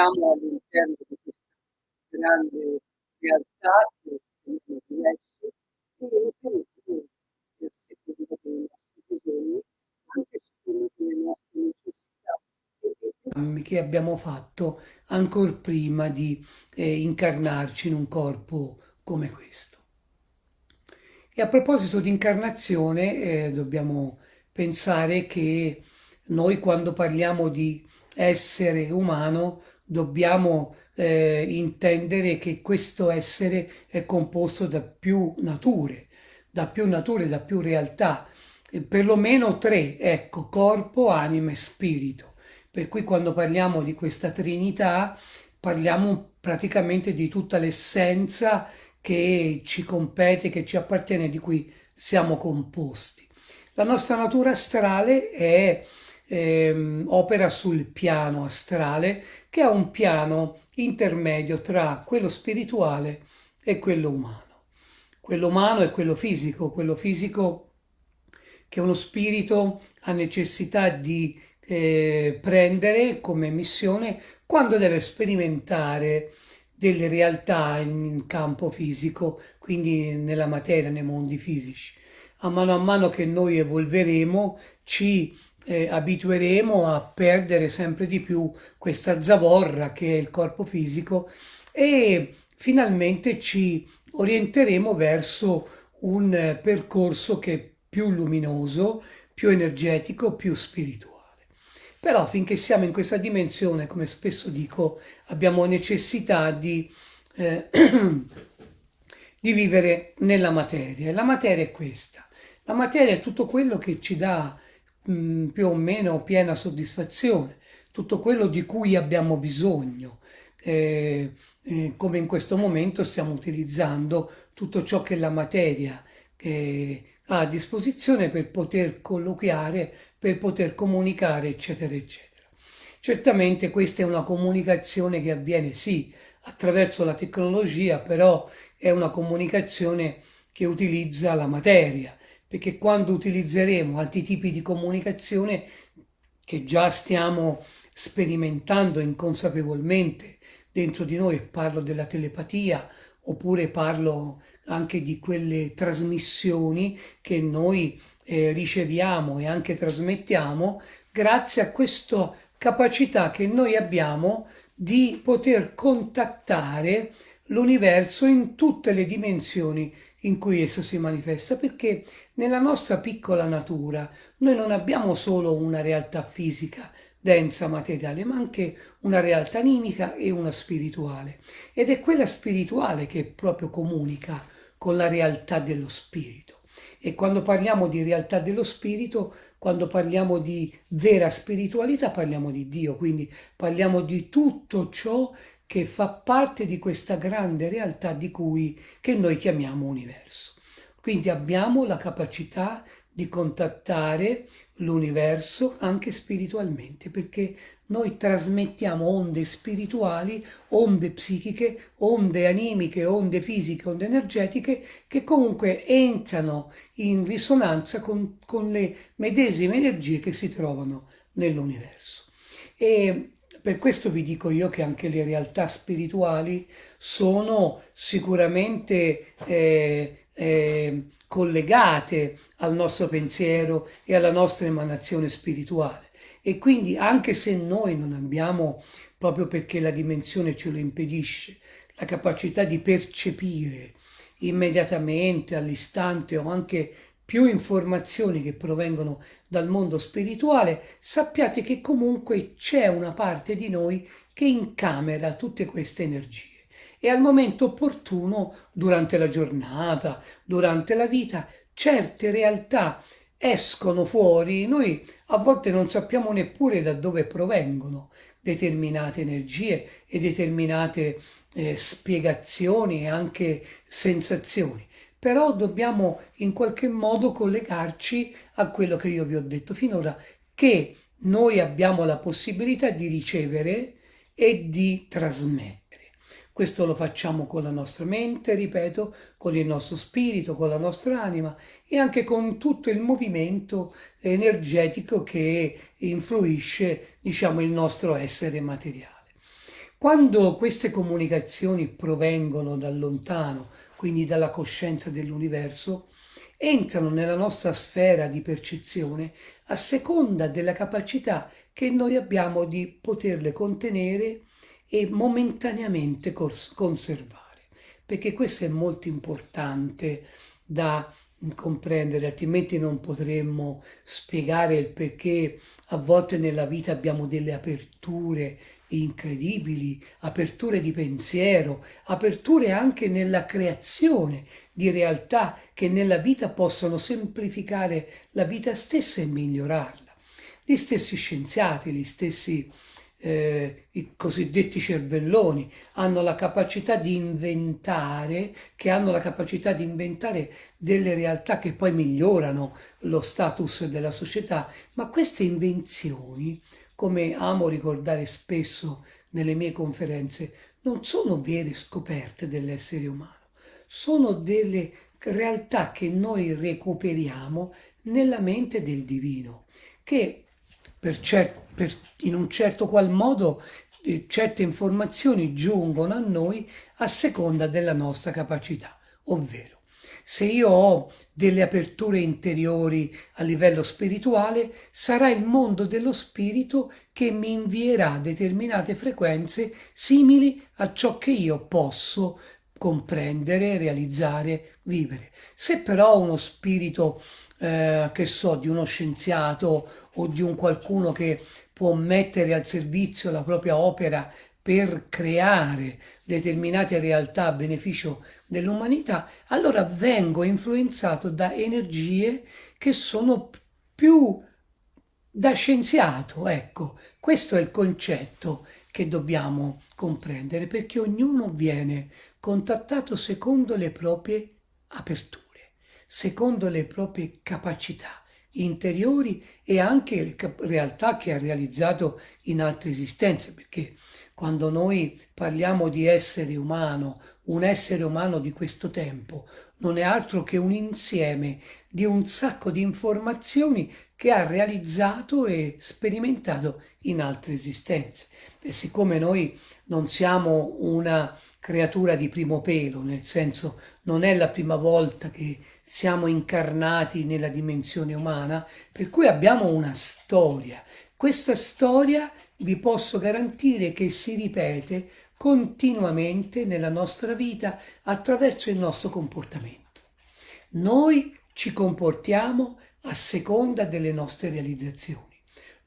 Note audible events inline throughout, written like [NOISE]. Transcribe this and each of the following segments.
siamo all'interno di questa grande realtà che è diverso e che è a seconda dei nostri bisogni, anche a seconda delle nostre necessità che abbiamo fatto ancora prima di eh, incarnarci in un corpo come questo. E a proposito di incarnazione, eh, dobbiamo pensare che noi quando parliamo di essere umano dobbiamo eh, intendere che questo essere è composto da più nature, da più nature, da più realtà, perlomeno tre, ecco, corpo, anima e spirito. Per cui quando parliamo di questa Trinità parliamo praticamente di tutta l'essenza che ci compete, che ci appartiene, di cui siamo composti. La nostra natura astrale è ehm, opera sul piano astrale che è un piano intermedio tra quello spirituale e quello umano. Quello umano è quello fisico, quello fisico che uno spirito ha necessità di eh, prendere come missione quando deve sperimentare delle realtà in campo fisico, quindi nella materia, nei mondi fisici. A mano a mano che noi evolveremo ci eh, abitueremo a perdere sempre di più questa zavorra che è il corpo fisico e finalmente ci orienteremo verso un percorso che è più luminoso, più energetico, più spirituale. Però finché siamo in questa dimensione, come spesso dico, abbiamo necessità di, eh, [CLEARS THROAT] di vivere nella materia. La materia è questa. La materia è tutto quello che ci dà mh, più o meno piena soddisfazione, tutto quello di cui abbiamo bisogno. Eh, eh, come in questo momento stiamo utilizzando tutto ciò che la materia eh, ha a disposizione per poter colloquiare, per poter comunicare, eccetera, eccetera. Certamente questa è una comunicazione che avviene sì attraverso la tecnologia, però è una comunicazione che utilizza la materia, perché quando utilizzeremo altri tipi di comunicazione che già stiamo sperimentando inconsapevolmente dentro di noi, parlo della telepatia oppure parlo anche di quelle trasmissioni che noi eh, riceviamo e anche trasmettiamo grazie a questa capacità che noi abbiamo di poter contattare l'universo in tutte le dimensioni in cui esso si manifesta, perché nella nostra piccola natura noi non abbiamo solo una realtà fisica, densa materiale, ma anche una realtà animica e una spirituale. Ed è quella spirituale che proprio comunica con la realtà dello spirito. E quando parliamo di realtà dello spirito, quando parliamo di vera spiritualità, parliamo di Dio, quindi parliamo di tutto ciò che fa parte di questa grande realtà di cui che noi chiamiamo universo. Quindi abbiamo la capacità di contattare l'universo anche spiritualmente, perché noi trasmettiamo onde spirituali, onde psichiche, onde animiche, onde fisiche, onde energetiche, che comunque entrano in risonanza con, con le medesime energie che si trovano nell'universo. E per questo vi dico io che anche le realtà spirituali sono sicuramente eh, eh, collegate al nostro pensiero e alla nostra emanazione spirituale. E quindi anche se noi non abbiamo, proprio perché la dimensione ce lo impedisce, la capacità di percepire immediatamente, all'istante o anche più informazioni che provengono dal mondo spirituale, sappiate che comunque c'è una parte di noi che incamera tutte queste energie e al momento opportuno, durante la giornata, durante la vita, certe realtà escono fuori, noi a volte non sappiamo neppure da dove provengono determinate energie e determinate eh, spiegazioni e anche sensazioni. Però dobbiamo in qualche modo collegarci a quello che io vi ho detto finora, che noi abbiamo la possibilità di ricevere e di trasmettere. Questo lo facciamo con la nostra mente, ripeto, con il nostro spirito, con la nostra anima e anche con tutto il movimento energetico che influisce, diciamo, il nostro essere materiale. Quando queste comunicazioni provengono da lontano, quindi dalla coscienza dell'universo, entrano nella nostra sfera di percezione a seconda della capacità che noi abbiamo di poterle contenere e momentaneamente conservare, perché questo è molto importante da comprendere, altrimenti non potremmo spiegare il perché a volte nella vita abbiamo delle aperture incredibili, aperture di pensiero, aperture anche nella creazione di realtà che nella vita possono semplificare la vita stessa e migliorarla. Gli stessi scienziati, gli stessi eh, i cosiddetti cervelloni, hanno la capacità di inventare, che hanno la capacità di inventare delle realtà che poi migliorano lo status della società, ma queste invenzioni, come amo ricordare spesso nelle mie conferenze, non sono vere scoperte dell'essere umano, sono delle realtà che noi recuperiamo nella mente del divino, che per cer- per, in un certo qual modo eh, certe informazioni giungono a noi a seconda della nostra capacità, ovvero se io ho delle aperture interiori a livello spirituale, sarà il mondo dello spirito che mi invierà determinate frequenze simili a ciò che io posso comprendere, realizzare, vivere. Se però uno spirito, eh, che so, di uno scienziato o di un qualcuno che può mettere al servizio la propria opera per creare determinate realtà a beneficio dell'umanità, allora vengo influenzato da energie che sono più da scienziato, ecco, questo è il concetto che dobbiamo comprendere perché ognuno viene contattato secondo le proprie aperture, secondo le proprie capacità interiori e anche realtà che ha realizzato in altre esistenze, perché quando noi parliamo di essere umano, un essere umano di questo tempo, non è altro che un insieme di un sacco di informazioni che ha realizzato e sperimentato in altre esistenze. E siccome noi non siamo una creatura di primo pelo, nel senso non è la prima volta che siamo incarnati nella dimensione umana, per cui abbiamo una storia. Questa storia vi posso garantire che si ripete continuamente nella nostra vita attraverso il nostro comportamento. Noi ci comportiamo a seconda delle nostre realizzazioni.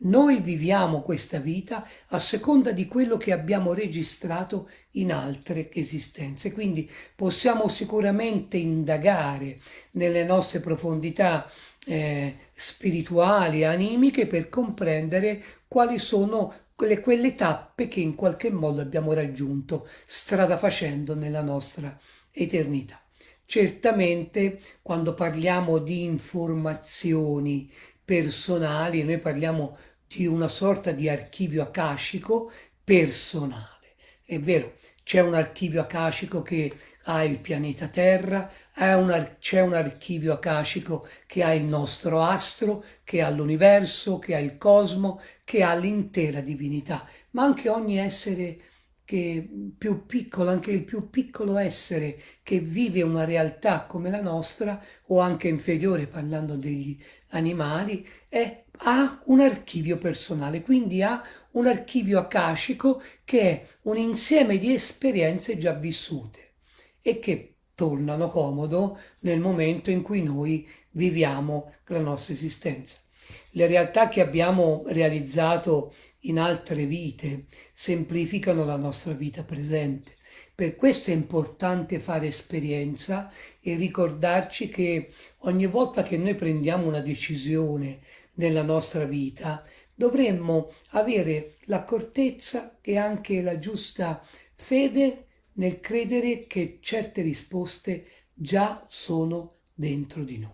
Noi viviamo questa vita a seconda di quello che abbiamo registrato in altre esistenze, quindi possiamo sicuramente indagare nelle nostre profondità eh, spirituali, animiche, per comprendere quali sono quelle, quelle tappe che in qualche modo abbiamo raggiunto strada facendo nella nostra eternità. Certamente quando parliamo di informazioni personali, noi parliamo di una sorta di archivio akashico personale. È vero, c'è un archivio akashico che ha il pianeta Terra, c'è un archivio akashico che ha il nostro astro, che ha l'universo, che ha il cosmo, che ha l'intera divinità, ma anche ogni essere che più piccolo, anche il più piccolo essere che vive una realtà come la nostra, o anche inferiore parlando degli animali, è, ha un archivio personale, quindi ha un archivio akashico che è un insieme di esperienze già vissute e che tornano comodo nel momento in cui noi viviamo la nostra esistenza. Le realtà che abbiamo realizzato in altre vite semplificano la nostra vita presente. Per questo è importante fare esperienza e ricordarci che ogni volta che noi prendiamo una decisione nella nostra vita, dovremmo avere l'accortezza e anche la giusta fede nel credere che certe risposte già sono dentro di noi.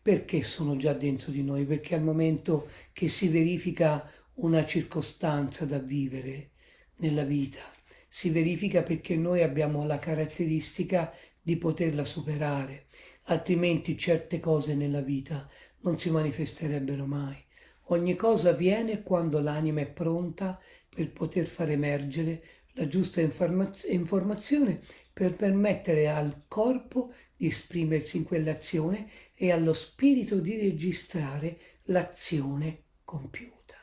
Perché sono già dentro di noi? Perché al momento che si verifica una circostanza da vivere nella vita, si verifica perché noi abbiamo la caratteristica di poterla superare, altrimenti certe cose nella vita non si manifesterebbero mai. Ogni cosa avviene quando l'anima è pronta per poter far emergere la giusta informazione per permettere al corpo di esprimersi in quell'azione e allo spirito di registrare l'azione compiuta.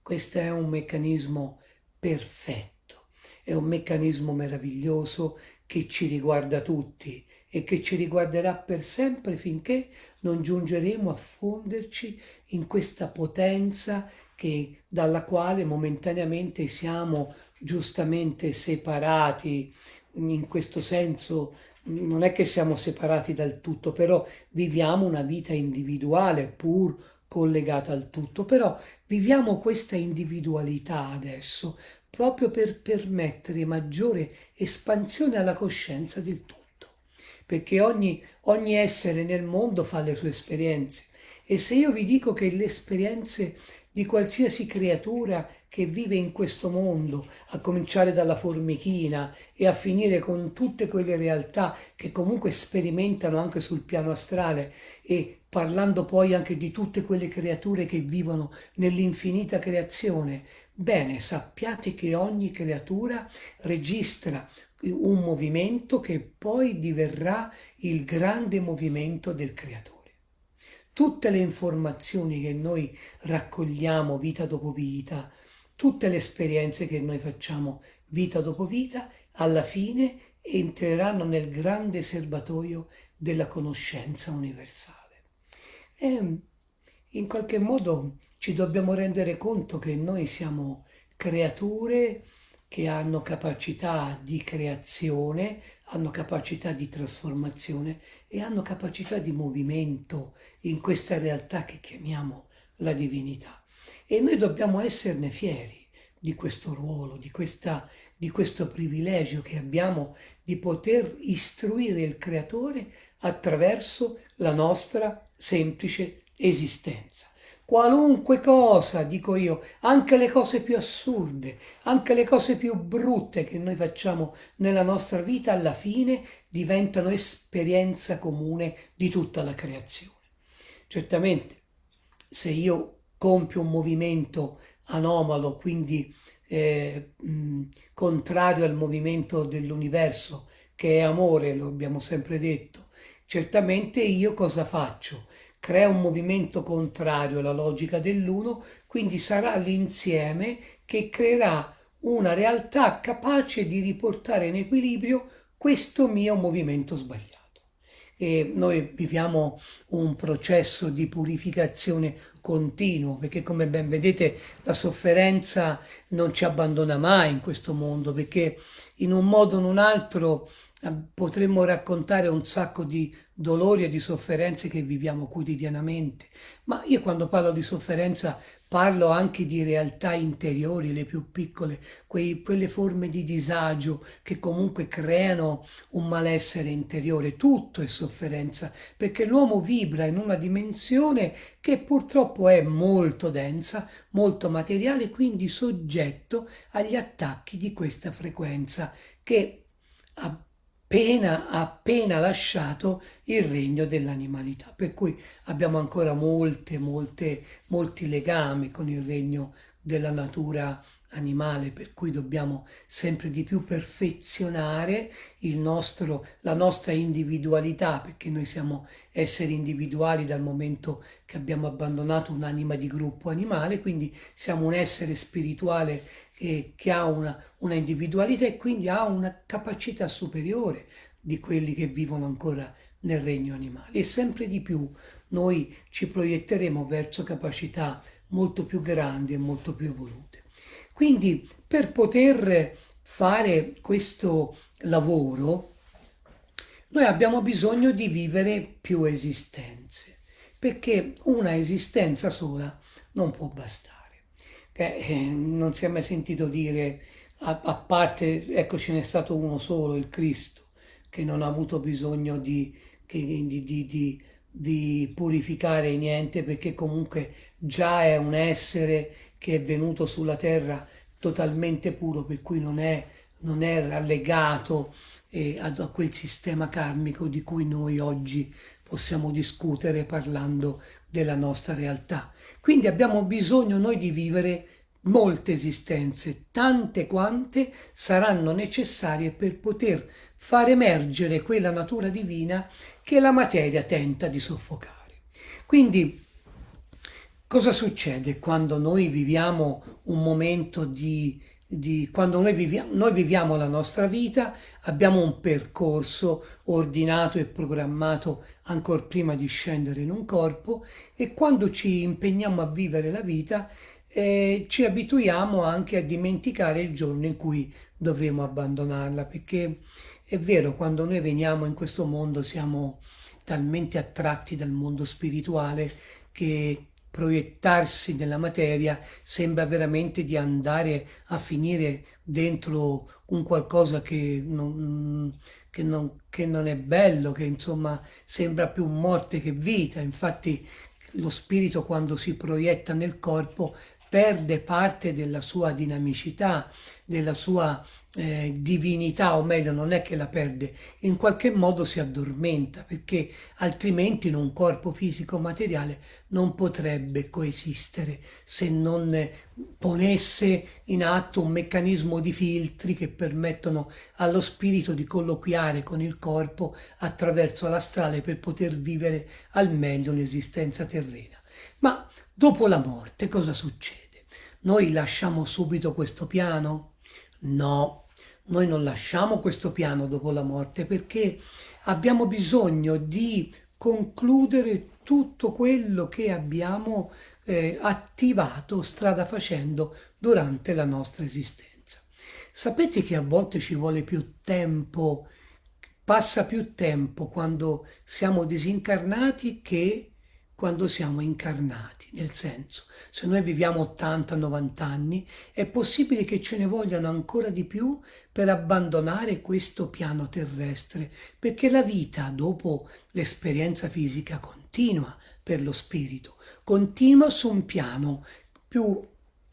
Questo è un meccanismo perfetto, è un meccanismo meraviglioso che ci riguarda tutti e che ci riguarderà per sempre finché non giungeremo a fonderci in questa potenza che, dalla quale momentaneamente siamo giustamente separati, in questo senso non è che siamo separati dal tutto, però viviamo una vita individuale pur collegata al tutto, però viviamo questa individualità adesso proprio per permettere maggiore espansione alla coscienza del tutto, perché ogni, ogni essere nel mondo fa le sue esperienze. E se io vi dico che le esperienze di qualsiasi creatura che vive in questo mondo, a cominciare dalla formichina e a finire con tutte quelle realtà che comunque sperimentano anche sul piano astrale e parlando poi anche di tutte quelle creature che vivono nell'infinita creazione, bene, sappiate che ogni creatura registra un movimento che poi diverrà il grande movimento del creatore tutte le informazioni che noi raccogliamo vita dopo vita, tutte le esperienze che noi facciamo vita dopo vita, alla fine entreranno nel grande serbatoio della conoscenza universale. E in qualche modo ci dobbiamo rendere conto che noi siamo creature che hanno capacità di creazione, hanno capacità di trasformazione e hanno capacità di movimento in questa realtà che chiamiamo la divinità. E noi dobbiamo esserne fieri di questo ruolo, di, questa, di questo privilegio che abbiamo di poter istruire il Creatore attraverso la nostra semplice esistenza. Qualunque cosa, dico io, anche le cose più assurde, anche le cose più brutte che noi facciamo nella nostra vita, alla fine diventano esperienza comune di tutta la creazione. Certamente, se io compio un movimento anomalo, quindi eh, mh, contrario al movimento dell'universo, che è amore, lo abbiamo sempre detto, certamente io cosa faccio? Crea un movimento contrario alla logica dell'uno, quindi sarà l'insieme che creerà una realtà capace di riportare in equilibrio questo mio movimento sbagliato. E noi viviamo un processo di purificazione continuo, perché come ben vedete la sofferenza non ci abbandona mai in questo mondo, perché in un modo o in un altro potremmo raccontare un sacco di dolori e di sofferenze che viviamo quotidianamente, ma io quando parlo di sofferenza parlo anche di realtà interiori, le più piccole, quei, quelle forme di disagio che comunque creano un malessere interiore. Tutto è sofferenza, perché l'uomo vibra in una dimensione che purtroppo è molto densa, molto materiale, quindi soggetto agli attacchi di questa frequenza che appena, appena lasciato il regno dell'animalità. Per cui abbiamo ancora molte, molte, molti legami con il regno della natura animale, per cui dobbiamo sempre di più perfezionare il nostro, la nostra individualità, perché noi siamo esseri individuali dal momento che abbiamo abbandonato un'anima di gruppo animale, quindi siamo un essere spirituale che, che ha una, una individualità e quindi ha una capacità superiore di quelli che vivono ancora nel regno animale. E sempre di più noi ci proietteremo verso capacità molto più grandi e molto più evolute. Quindi per poter fare questo lavoro noi abbiamo bisogno di vivere più esistenze, perché una esistenza sola non può bastare. Eh, non si è mai sentito dire, a, a parte, ecco ce n'è stato uno solo, il Cristo, che non ha avuto bisogno di, che, di, di, di purificare niente perché comunque già è un essere che è venuto sulla terra totalmente puro, per cui non è, non è rallegato eh, a, a, quel sistema karmico di cui noi oggi possiamo discutere parlando della nostra realtà. Quindi abbiamo bisogno noi di vivere molte esistenze, tante quante saranno necessarie per poter far emergere quella natura divina che la materia tenta di soffocare. Quindi cosa succede quando noi viviamo un momento di, di quando noi viviamo, noi viviamo la nostra vita, abbiamo un percorso ordinato e programmato ancora prima di scendere in un corpo e quando ci impegniamo a vivere la vita eh, ci abituiamo anche a dimenticare il giorno in cui dovremo abbandonarla, perché è vero, quando noi veniamo in questo mondo siamo talmente attratti dal mondo spirituale che proiettarsi nella materia sembra veramente di andare a finire dentro un qualcosa che non, che non, che non è bello, che insomma sembra più morte che vita. Infatti lo spirito quando si proietta nel corpo perde parte della sua dinamicità, della sua eh, divinità, o meglio, non è che la perde, in qualche modo si addormenta, perché altrimenti in un corpo fisico materiale non potrebbe coesistere se non ponesse in atto un meccanismo di filtri che permettono allo spirito di colloquiare con il corpo attraverso l'astrale per poter vivere al meglio l'esistenza terrena. Ma dopo la morte cosa succede? Noi lasciamo subito questo piano? No, noi non lasciamo questo piano dopo la morte perché abbiamo bisogno di concludere tutto quello che abbiamo eh, attivato strada facendo durante la nostra esistenza. Sapete che a volte ci vuole più tempo, passa più tempo quando siamo disincarnati che quando siamo incarnati, nel senso, se noi viviamo 80-90 anni, è possibile che ce ne vogliano ancora di più per abbandonare questo piano terrestre, perché la vita dopo l'esperienza fisica continua per lo spirito, continua su un piano più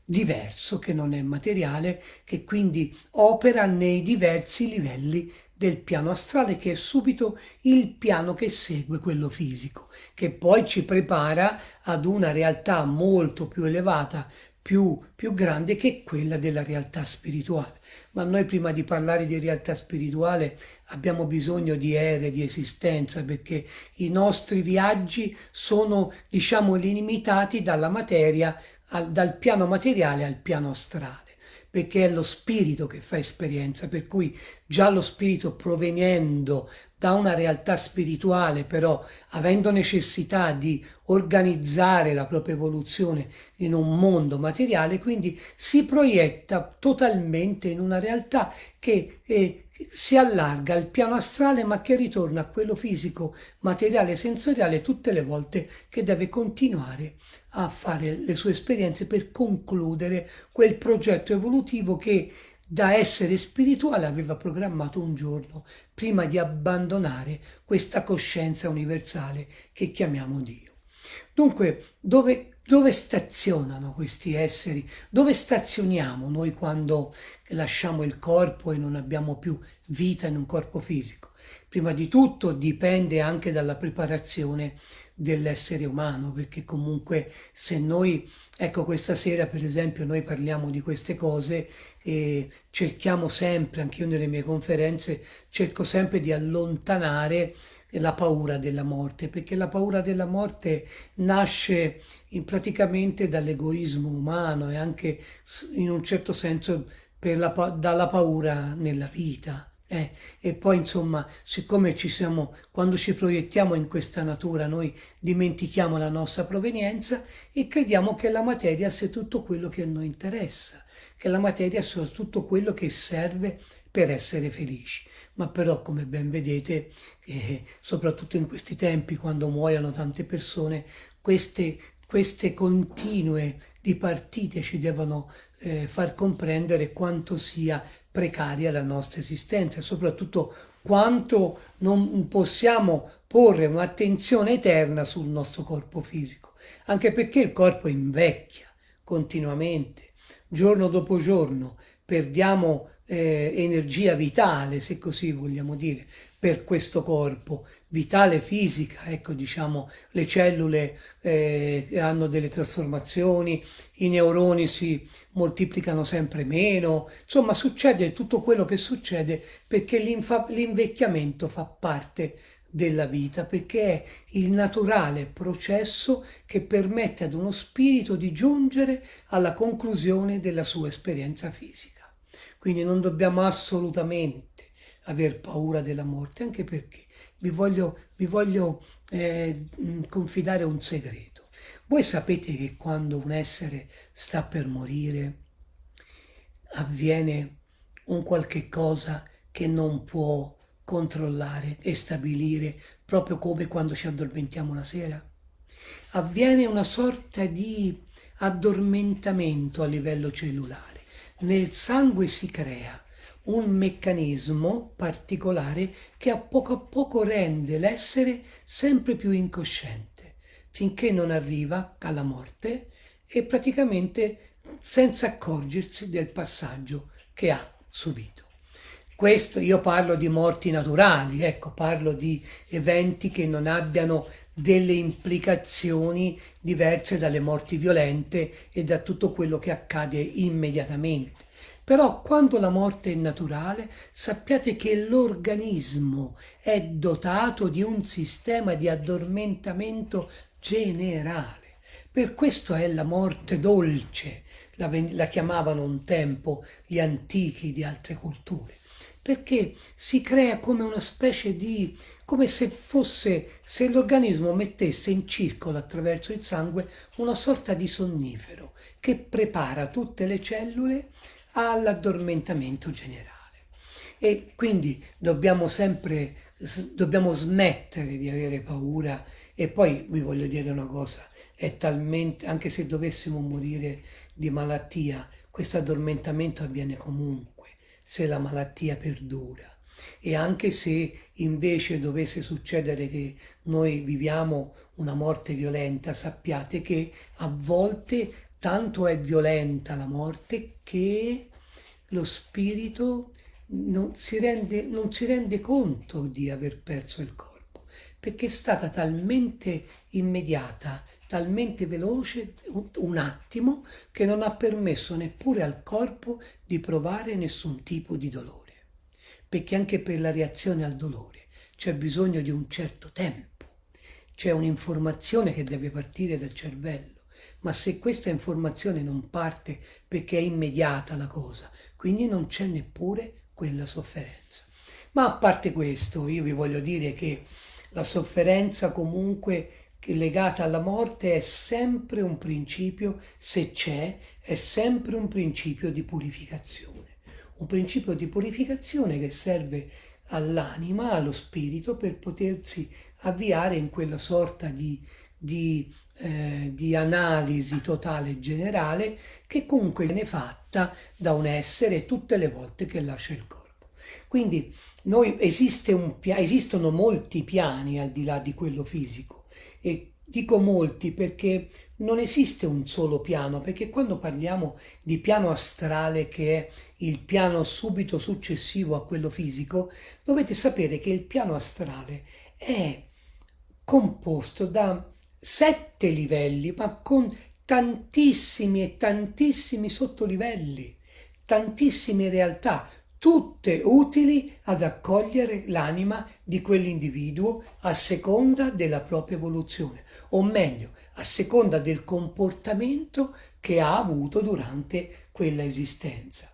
diverso che non è materiale, che quindi opera nei diversi livelli del piano astrale che è subito il piano che segue quello fisico, che poi ci prepara ad una realtà molto più elevata, più, più grande che quella della realtà spirituale. Ma noi prima di parlare di realtà spirituale abbiamo bisogno di ere, di esistenza, perché i nostri viaggi sono, diciamo, limitati dalla materia, al, dal piano materiale al piano astrale perché è lo spirito che fa esperienza, per cui già lo spirito provenendo da una realtà spirituale, però avendo necessità di organizzare la propria evoluzione in un mondo materiale, quindi si proietta totalmente in una realtà che eh, si allarga al piano astrale ma che ritorna a quello fisico, materiale, sensoriale tutte le volte che deve continuare a fare le sue esperienze per concludere quel progetto evolutivo che da essere spirituale aveva programmato un giorno prima di abbandonare questa coscienza universale che chiamiamo Dio. Dunque, dove dove stazionano questi esseri? Dove stazioniamo noi quando lasciamo il corpo e non abbiamo più vita in un corpo fisico? Prima di tutto dipende anche dalla preparazione dell'essere umano, perché comunque se noi, ecco questa sera per esempio noi parliamo di queste cose e cerchiamo sempre, anche io nelle mie conferenze, cerco sempre di allontanare la paura della morte, perché la paura della morte nasce praticamente dall'egoismo umano e anche in un certo senso la, dalla paura nella vita. Eh, e poi insomma, siccome ci siamo, quando ci proiettiamo in questa natura, noi dimentichiamo la nostra provenienza e crediamo che la materia sia tutto quello che a noi interessa, che la materia sia tutto quello che serve per essere felici ma però come ben vedete, eh, soprattutto in questi tempi, quando muoiono tante persone, queste, queste continue dipartite ci devono eh, far comprendere quanto sia precaria la nostra esistenza e soprattutto quanto non possiamo porre un'attenzione eterna sul nostro corpo fisico, anche perché il corpo invecchia continuamente, giorno dopo giorno, perdiamo eh, energia vitale, se così vogliamo dire, per questo corpo, vitale fisica, ecco diciamo le cellule eh, hanno delle trasformazioni, i neuroni si moltiplicano sempre meno, insomma succede tutto quello che succede perché l'invecchiamento fa parte della vita, perché è il naturale processo che permette ad uno spirito di giungere alla conclusione della sua esperienza fisica. Quindi non dobbiamo assolutamente aver paura della morte, anche perché vi voglio, vi voglio eh, confidare un segreto. Voi sapete che quando un essere sta per morire avviene un qualche cosa che non può controllare e stabilire proprio come quando ci addormentiamo la sera? Avviene una sorta di addormentamento a livello cellulare nel sangue si crea un meccanismo particolare che a poco a poco rende l'essere sempre più incosciente, finché non arriva alla morte e praticamente senza accorgersi del passaggio che ha subito. Questo io parlo di morti naturali, ecco, parlo di eventi che non abbiano delle implicazioni diverse dalle morti violente e da tutto quello che accade immediatamente. Però quando la morte è naturale, sappiate che l'organismo è dotato di un sistema di addormentamento generale. Per questo è la morte dolce, la, la chiamavano un tempo gli antichi di altre culture perché si crea come una specie di, come se fosse, se l'organismo mettesse in circolo attraverso il sangue una sorta di sonnifero che prepara tutte le cellule all'addormentamento generale. E quindi dobbiamo sempre, dobbiamo smettere di avere paura e poi vi voglio dire una cosa, è talmente, anche se dovessimo morire di malattia, questo addormentamento avviene comunque se la malattia perdura. E anche se invece dovesse succedere che noi viviamo una morte violenta, sappiate che a volte tanto è violenta la morte che lo spirito non si rende, non si rende conto di aver perso il corpo, perché è stata talmente immediata, talmente veloce, un attimo, che non ha permesso neppure al corpo di provare nessun tipo di dolore. Perché anche per la reazione al dolore c'è bisogno di un certo tempo, c'è un'informazione che deve partire dal cervello, ma se questa informazione non parte perché è immediata la cosa, quindi non c'è neppure quella sofferenza. Ma a parte questo, io vi voglio dire che la sofferenza comunque legata alla morte è sempre un principio, se c'è, è sempre un principio di purificazione. Un principio di purificazione che serve all'anima, allo spirito, per potersi avviare in quella sorta di, di, eh, di analisi totale generale che comunque viene fatta da un essere tutte le volte che lascia il corpo. Quindi noi, esiste un, esistono molti piani al di là di quello fisico e dico molti perché non esiste un solo piano, perché quando parliamo di piano astrale che è il piano subito successivo a quello fisico, dovete sapere che il piano astrale è composto da sette livelli, ma con tantissimi e tantissimi sottolivelli, tantissime realtà, tutte utili ad accogliere l'anima di quell'individuo a seconda della propria evoluzione, o meglio, a seconda del comportamento che ha avuto durante quella esistenza.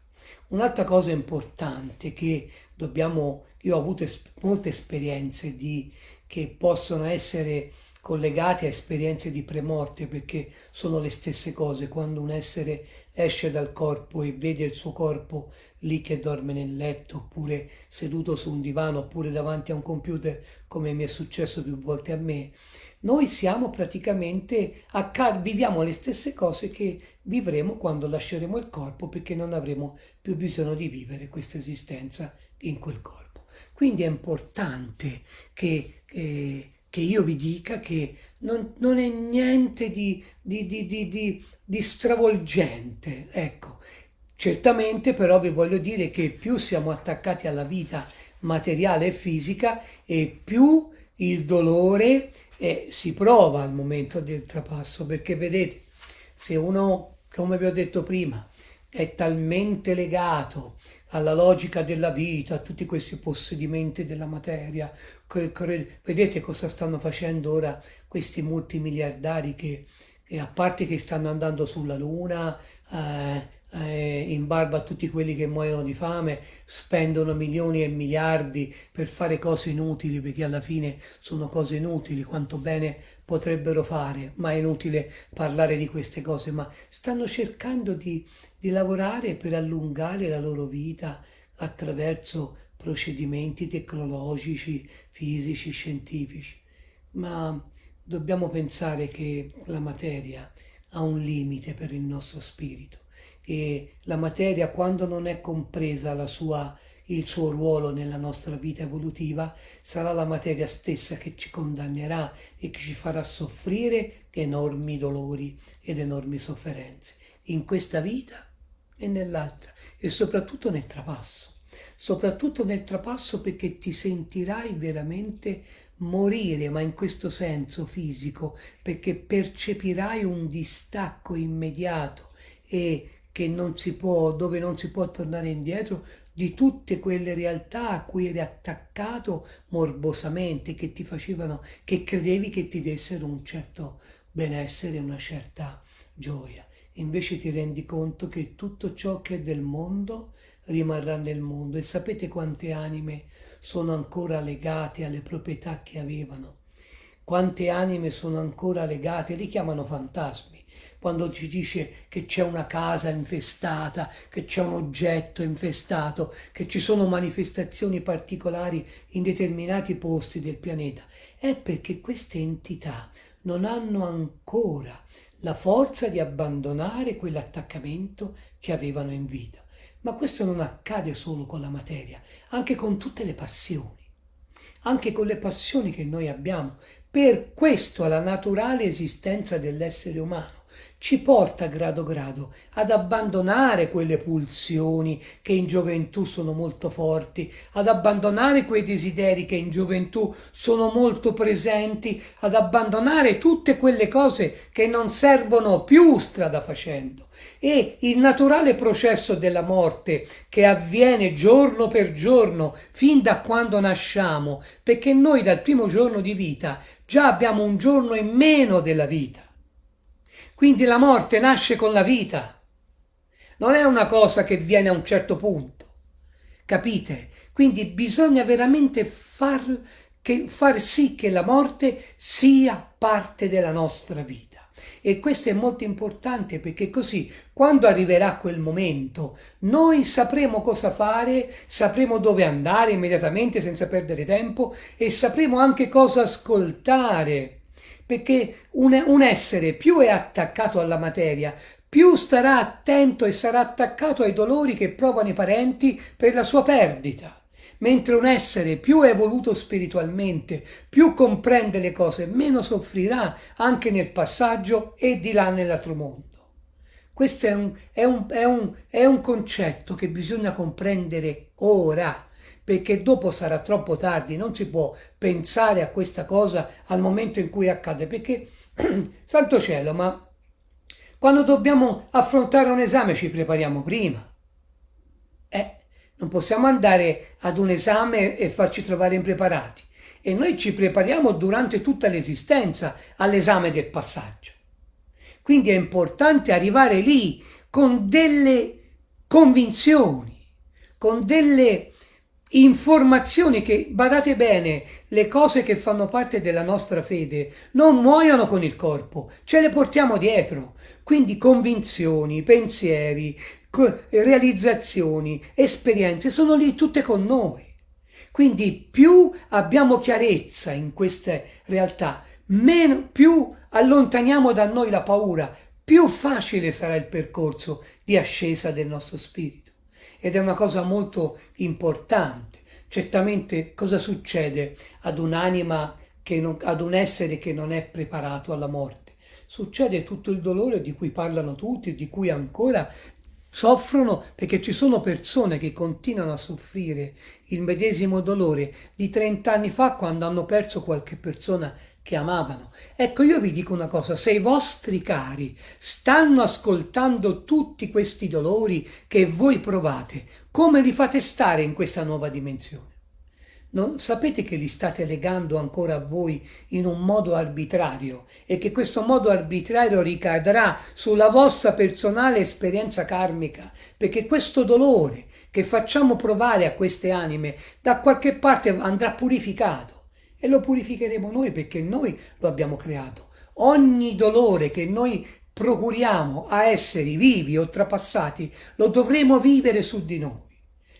Un'altra cosa importante che dobbiamo, io ho avuto es- molte esperienze di, che possono essere collegate a esperienze di premorte perché sono le stesse cose. Quando un essere esce dal corpo e vede il suo corpo lì che dorme nel letto oppure seduto su un divano oppure davanti a un computer come mi è successo più volte a me noi siamo praticamente acc- viviamo le stesse cose che vivremo quando lasceremo il corpo perché non avremo più bisogno di vivere questa esistenza in quel corpo. Quindi è importante che eh, che io vi dica che non, non è niente di, di, di, di, stravolgente, ecco. Certamente però vi voglio dire che più siamo attaccati alla vita materiale e fisica e più il dolore eh, si prova al momento del trapasso, perché vedete, se uno, come vi ho detto prima, è talmente legato alla logica della vita, a tutti questi possedimenti della materia. Vedete cosa stanno facendo ora questi multimiliardari che, che a parte che stanno andando sulla Luna, eh, eh, in barba a tutti quelli che muoiono di fame, spendono milioni e miliardi per fare cose inutili, perché alla fine sono cose inutili, quanto bene potrebbero fare, ma è inutile parlare di queste cose, ma stanno cercando di, di lavorare per allungare la loro vita attraverso procedimenti tecnologici, fisici, scientifici. Ma dobbiamo pensare che la materia ha un limite per il nostro spirito e la materia quando non è compresa la sua il suo ruolo nella nostra vita evolutiva, sarà la materia stessa che ci condannerà e che ci farà soffrire enormi dolori ed enormi sofferenze, in questa vita e nell'altra, e soprattutto nel trapasso. Soprattutto nel trapasso perché ti sentirai veramente morire, ma in questo senso fisico, perché percepirai un distacco immediato e che non si può, dove non si può tornare indietro di tutte quelle realtà a cui eri attaccato morbosamente, che ti facevano, che credevi che ti dessero un certo benessere, una certa gioia. Invece ti rendi conto che tutto ciò che è del mondo rimarrà nel mondo. E sapete quante anime sono ancora legate alle proprietà che avevano, quante anime sono ancora legate, li chiamano fantasmi, quando ci dice che c'è una casa infestata, che c'è un oggetto infestato, che ci sono manifestazioni particolari in determinati posti del pianeta, è perché queste entità non hanno ancora la forza di abbandonare quell'attaccamento che avevano in vita. Ma questo non accade solo con la materia, anche con tutte le passioni, anche con le passioni che noi abbiamo. Per questo alla naturale esistenza dell'essere umano ci porta grado grado ad abbandonare quelle pulsioni che in gioventù sono molto forti, ad abbandonare quei desideri che in gioventù sono molto presenti, ad abbandonare tutte quelle cose che non servono più strada facendo. E il naturale processo della morte che avviene giorno per giorno fin da quando nasciamo, perché noi dal primo giorno di vita già abbiamo un giorno in meno della vita quindi la morte nasce con la vita. Non è una cosa che viene a un certo punto. Capite? Quindi bisogna veramente far, che, far sì che la morte sia parte della nostra vita. E questo è molto importante perché così quando arriverà quel momento noi sapremo cosa fare, sapremo dove andare immediatamente senza perdere tempo e sapremo anche cosa ascoltare perché un, un essere più è attaccato alla materia, più starà attento e sarà attaccato ai dolori che provano i parenti per la sua perdita. Mentre un essere più è evoluto spiritualmente, più comprende le cose, meno soffrirà anche nel passaggio e di là nell'altro mondo. Questo è un, è un, è un, è un concetto che bisogna comprendere ora perché dopo sarà troppo tardi, non si può pensare a questa cosa al momento in cui accade, perché, [CLEARS THROAT] santo cielo, ma quando dobbiamo affrontare un esame ci prepariamo prima. Eh, non possiamo andare ad un esame e farci trovare impreparati. E noi ci prepariamo durante tutta l'esistenza all'esame del passaggio. Quindi è importante arrivare lì con delle convinzioni, con delle informazioni che, badate bene, le cose che fanno parte della nostra fede non muoiono con il corpo, ce le portiamo dietro. Quindi convinzioni, pensieri, realizzazioni, esperienze sono lì tutte con noi. Quindi più abbiamo chiarezza in queste realtà, meno, più allontaniamo da noi la paura, più facile sarà il percorso di ascesa del nostro spirito ed è una cosa molto importante. Certamente cosa succede ad un'anima, ad un essere che non è preparato alla morte? Succede tutto il dolore di cui parlano tutti, di cui ancora soffrono perché ci sono persone che continuano a soffrire il medesimo dolore di 30 anni fa quando hanno perso qualche persona che amavano. Ecco, io vi dico una cosa, se i vostri cari stanno ascoltando tutti questi dolori che voi provate, come li fate stare in questa nuova dimensione? Non, sapete che li state legando ancora a voi in un modo arbitrario e che questo modo arbitrario ricadrà sulla vostra personale esperienza karmica, perché questo dolore che facciamo provare a queste anime da qualche parte andrà purificato e lo purificheremo noi perché noi lo abbiamo creato. Ogni dolore che noi procuriamo a esseri vivi o trapassati lo dovremo vivere su di noi.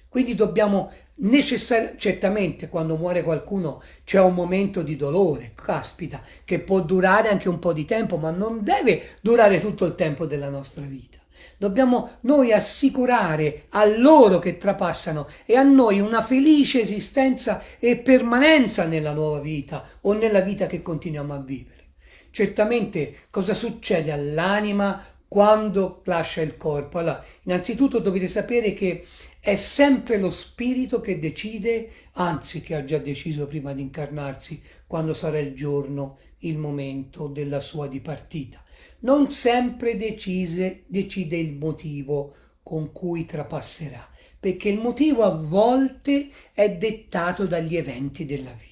Quindi dobbiamo necessariamente, certamente quando muore qualcuno c'è un momento di dolore, caspita, che può durare anche un po' di tempo, ma non deve durare tutto il tempo della nostra vita. Dobbiamo noi assicurare a loro che trapassano e a noi una felice esistenza e permanenza nella nuova vita o nella vita che continuiamo a vivere. Certamente cosa succede all'anima quando lascia il corpo? Allora, innanzitutto dovete sapere che è sempre lo spirito che decide, anzi che ha già deciso prima di incarnarsi, quando sarà il giorno, il momento della sua dipartita. Non sempre decise, decide il motivo con cui trapasserà, perché il motivo a volte è dettato dagli eventi della vita.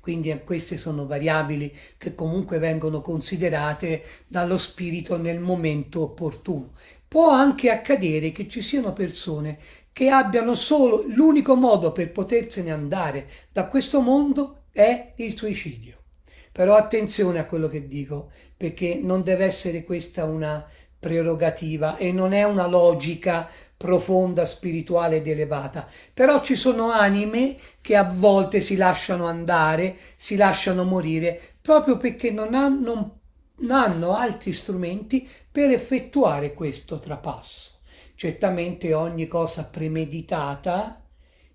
Quindi queste sono variabili che comunque vengono considerate dallo spirito nel momento opportuno. Può anche accadere che ci siano persone che abbiano solo l'unico modo per potersene andare da questo mondo è il suicidio. Però attenzione a quello che dico, perché non deve essere questa una prerogativa e non è una logica profonda, spirituale ed elevata. Però ci sono anime che a volte si lasciano andare, si lasciano morire, proprio perché non hanno, non hanno altri strumenti per effettuare questo trapasso. Certamente ogni cosa premeditata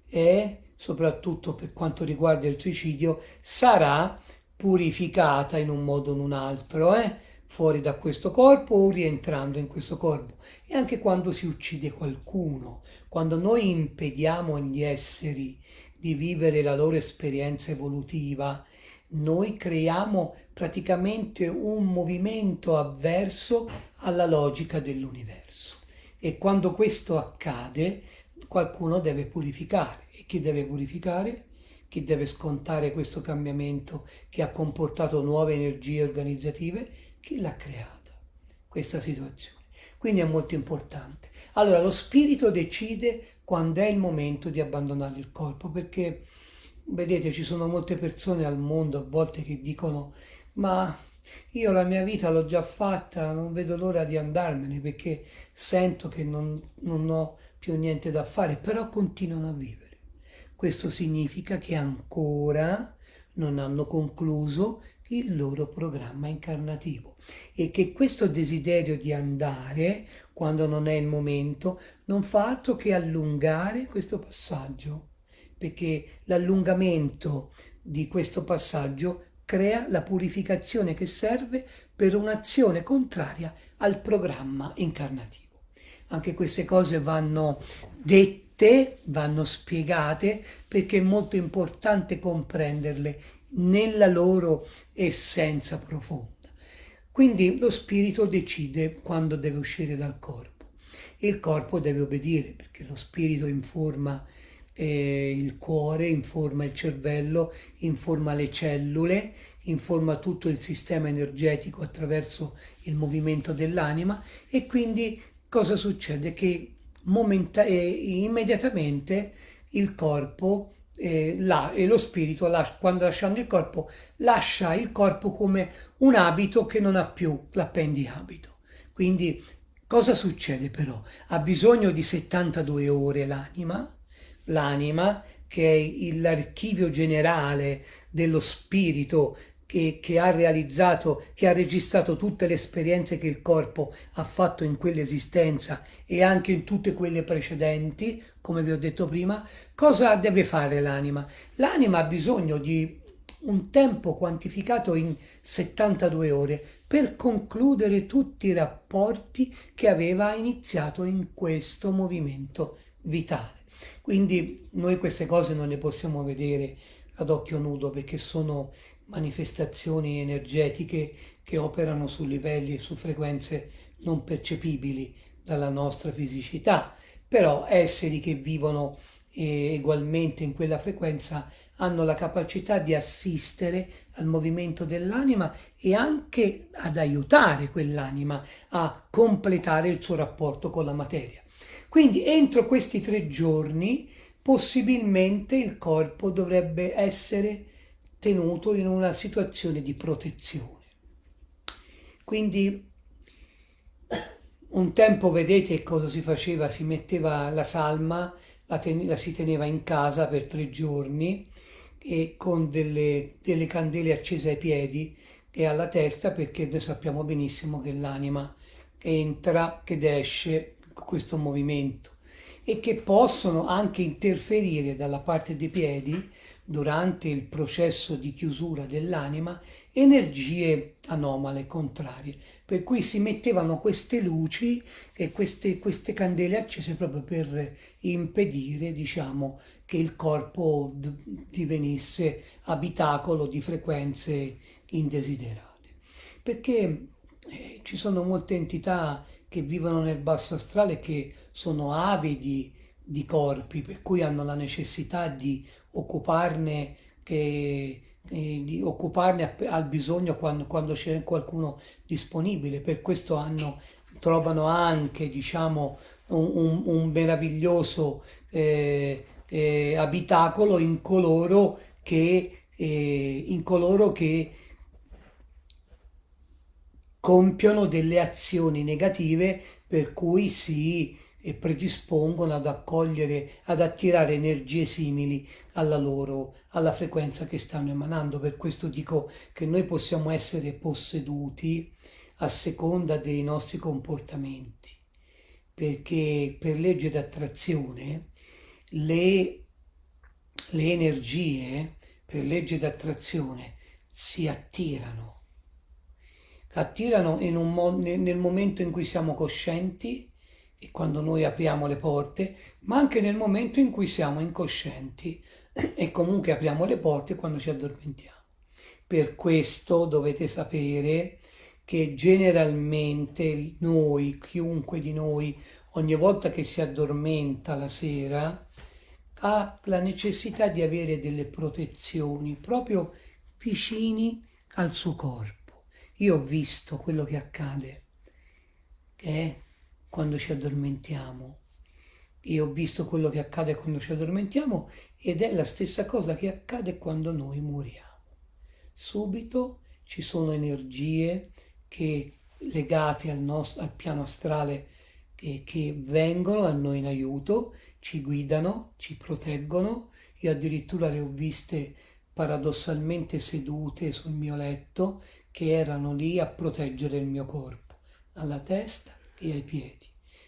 e soprattutto per quanto riguarda il suicidio sarà purificata in un modo o in un altro, eh? fuori da questo corpo o rientrando in questo corpo. E anche quando si uccide qualcuno, quando noi impediamo agli esseri di vivere la loro esperienza evolutiva, noi creiamo praticamente un movimento avverso alla logica dell'universo. E quando questo accade, qualcuno deve purificare. E chi deve purificare? Chi deve scontare questo cambiamento che ha comportato nuove energie organizzative? Chi l'ha creata questa situazione? Quindi è molto importante. Allora lo spirito decide quando è il momento di abbandonare il corpo, perché vedete ci sono molte persone al mondo a volte che dicono ma io la mia vita l'ho già fatta, non vedo l'ora di andarmene perché sento che non, non ho più niente da fare, però continuano a vivere. Questo significa che ancora non hanno concluso il loro programma incarnativo e che questo desiderio di andare quando non è il momento non fa altro che allungare questo passaggio perché l'allungamento di questo passaggio crea la purificazione che serve per un'azione contraria al programma incarnativo. Anche queste cose vanno dette, vanno spiegate perché è molto importante comprenderle nella loro essenza profonda. Quindi lo spirito decide quando deve uscire dal corpo il corpo deve obbedire perché lo spirito informa eh, il cuore, informa il cervello, informa le cellule, informa tutto il sistema energetico attraverso il movimento dell'anima e quindi cosa succede? Che eh, immediatamente il corpo eh, là, e lo spirito, là, quando lasciando il corpo, lascia il corpo come un abito che non ha più l'appendiabito. Quindi cosa succede però? Ha bisogno di 72 ore l'anima, l'anima che è l'archivio generale dello spirito che, che, ha realizzato, che ha registrato tutte le esperienze che il corpo ha fatto in quell'esistenza e anche in tutte quelle precedenti, come vi ho detto prima, cosa deve fare l'anima? L'anima ha bisogno di un tempo quantificato in 72 ore per concludere tutti i rapporti che aveva iniziato in questo movimento vitale. Quindi noi queste cose non le possiamo vedere ad occhio nudo perché sono manifestazioni energetiche che operano su livelli e su frequenze non percepibili dalla nostra fisicità, però esseri che vivono eh, ugualmente in quella frequenza hanno la capacità di assistere al movimento dell'anima e anche ad aiutare quell'anima a completare il suo rapporto con la materia. Quindi entro questi tre giorni possibilmente il corpo dovrebbe essere tenuto in una situazione di protezione. Quindi un tempo vedete cosa si faceva, si metteva la salma, la, ten- la si teneva in casa per tre giorni e con delle, delle candele accese ai piedi e alla testa perché noi sappiamo benissimo che l'anima entra, che esce, questo movimento e che possono anche interferire dalla parte dei piedi durante il processo di chiusura dell'anima energie anomale, contrarie. Per cui si mettevano queste luci e queste, queste candele accese proprio per impedire, diciamo, che il corpo divenisse abitacolo di frequenze indesiderate. Perché eh, ci sono molte entità che vivono nel basso astrale che sono avidi di corpi, per cui hanno la necessità di occuparne, che, eh, di occuparne al bisogno quando, quando, c'è qualcuno disponibile. Per questo hanno, trovano anche diciamo, un, un, un meraviglioso eh, eh, abitacolo in coloro che, eh, in coloro che compiono delle azioni negative per cui si e predispongono ad accogliere, ad attirare energie simili alla loro, alla frequenza che stanno emanando. Per questo dico che noi possiamo essere posseduti a seconda dei nostri comportamenti, perché per legge d'attrazione le, le energie, per legge d'attrazione, si attirano. Attirano un, nel momento in cui siamo coscienti e quando noi apriamo le porte, ma anche nel momento in cui siamo incoscienti e comunque apriamo le porte quando ci addormentiamo. Per questo dovete sapere che generalmente noi, chiunque di noi, ogni volta che si addormenta la sera, ha la necessità di avere delle protezioni proprio vicini al suo corpo. Io ho visto quello che accade, che è quando ci addormentiamo. E ho visto quello che accade quando ci addormentiamo ed è la stessa cosa che accade quando noi moriamo. Subito ci sono energie che, legate al, nostro, al piano astrale che, che vengono a noi in aiuto, ci guidano, ci proteggono. Io addirittura le ho viste paradossalmente sedute sul mio letto che erano lì a proteggere il mio corpo, alla testa e ai piedi,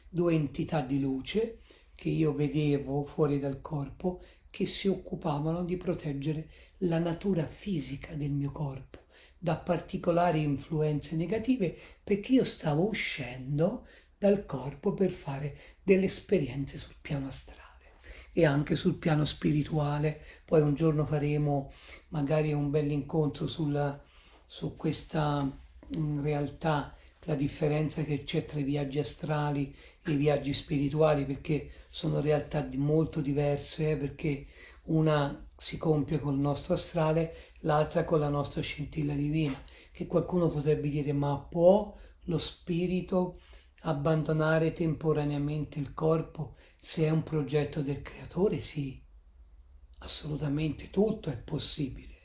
due entità di luce che io vedevo fuori dal corpo che si occupavano di proteggere la natura fisica del mio corpo da particolari influenze negative perché io stavo uscendo dal corpo per fare delle esperienze sul piano astrale e anche sul piano spirituale. Poi un giorno faremo magari un bell'incontro sulla, su questa mm, realtà la differenza che c'è tra i viaggi astrali e i viaggi spirituali, perché sono realtà molto diverse, eh, perché una si compie col nostro astrale, l'altra con la nostra scintilla divina, che qualcuno potrebbe dire ma può lo spirito abbandonare temporaneamente il corpo se è un progetto del creatore? Sì, assolutamente tutto è possibile,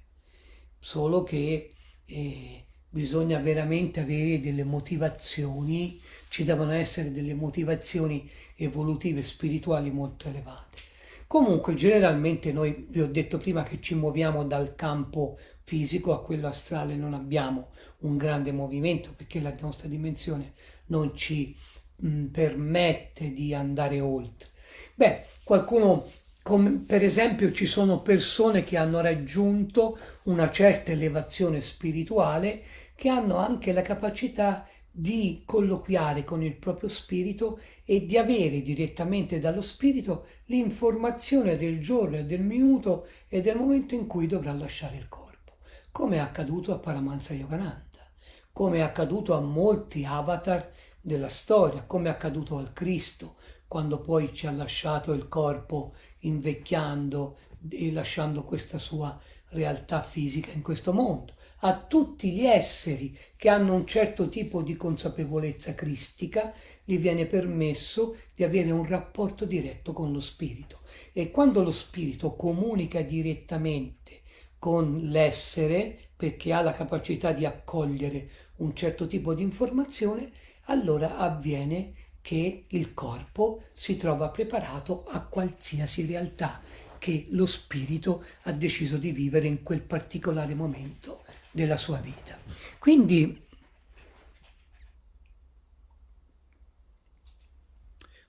solo che eh, bisogna veramente avere delle motivazioni, ci devono essere delle motivazioni evolutive, spirituali molto elevate. Comunque generalmente noi, vi ho detto prima che ci muoviamo dal campo fisico a quello astrale, non abbiamo un grande movimento perché la nostra dimensione non ci mh, permette di andare oltre. Beh, qualcuno come per esempio ci sono persone che hanno raggiunto una certa elevazione spirituale che hanno anche la capacità di colloquiare con il proprio spirito e di avere direttamente dallo spirito l'informazione del giorno e del minuto e del momento in cui dovrà lasciare il corpo, come è accaduto a Paramahansa Yogananda, come è accaduto a molti avatar della storia, come è accaduto al Cristo, quando poi ci ha lasciato il corpo invecchiando e lasciando questa sua realtà fisica in questo mondo, a tutti gli esseri che hanno un certo tipo di consapevolezza cristica, gli viene permesso di avere un rapporto diretto con lo spirito. E quando lo spirito comunica direttamente con l'essere, perché ha la capacità di accogliere un certo tipo di informazione, allora avviene che il corpo si trova preparato a qualsiasi realtà che lo spirito ha deciso di vivere in quel particolare momento della sua vita. Quindi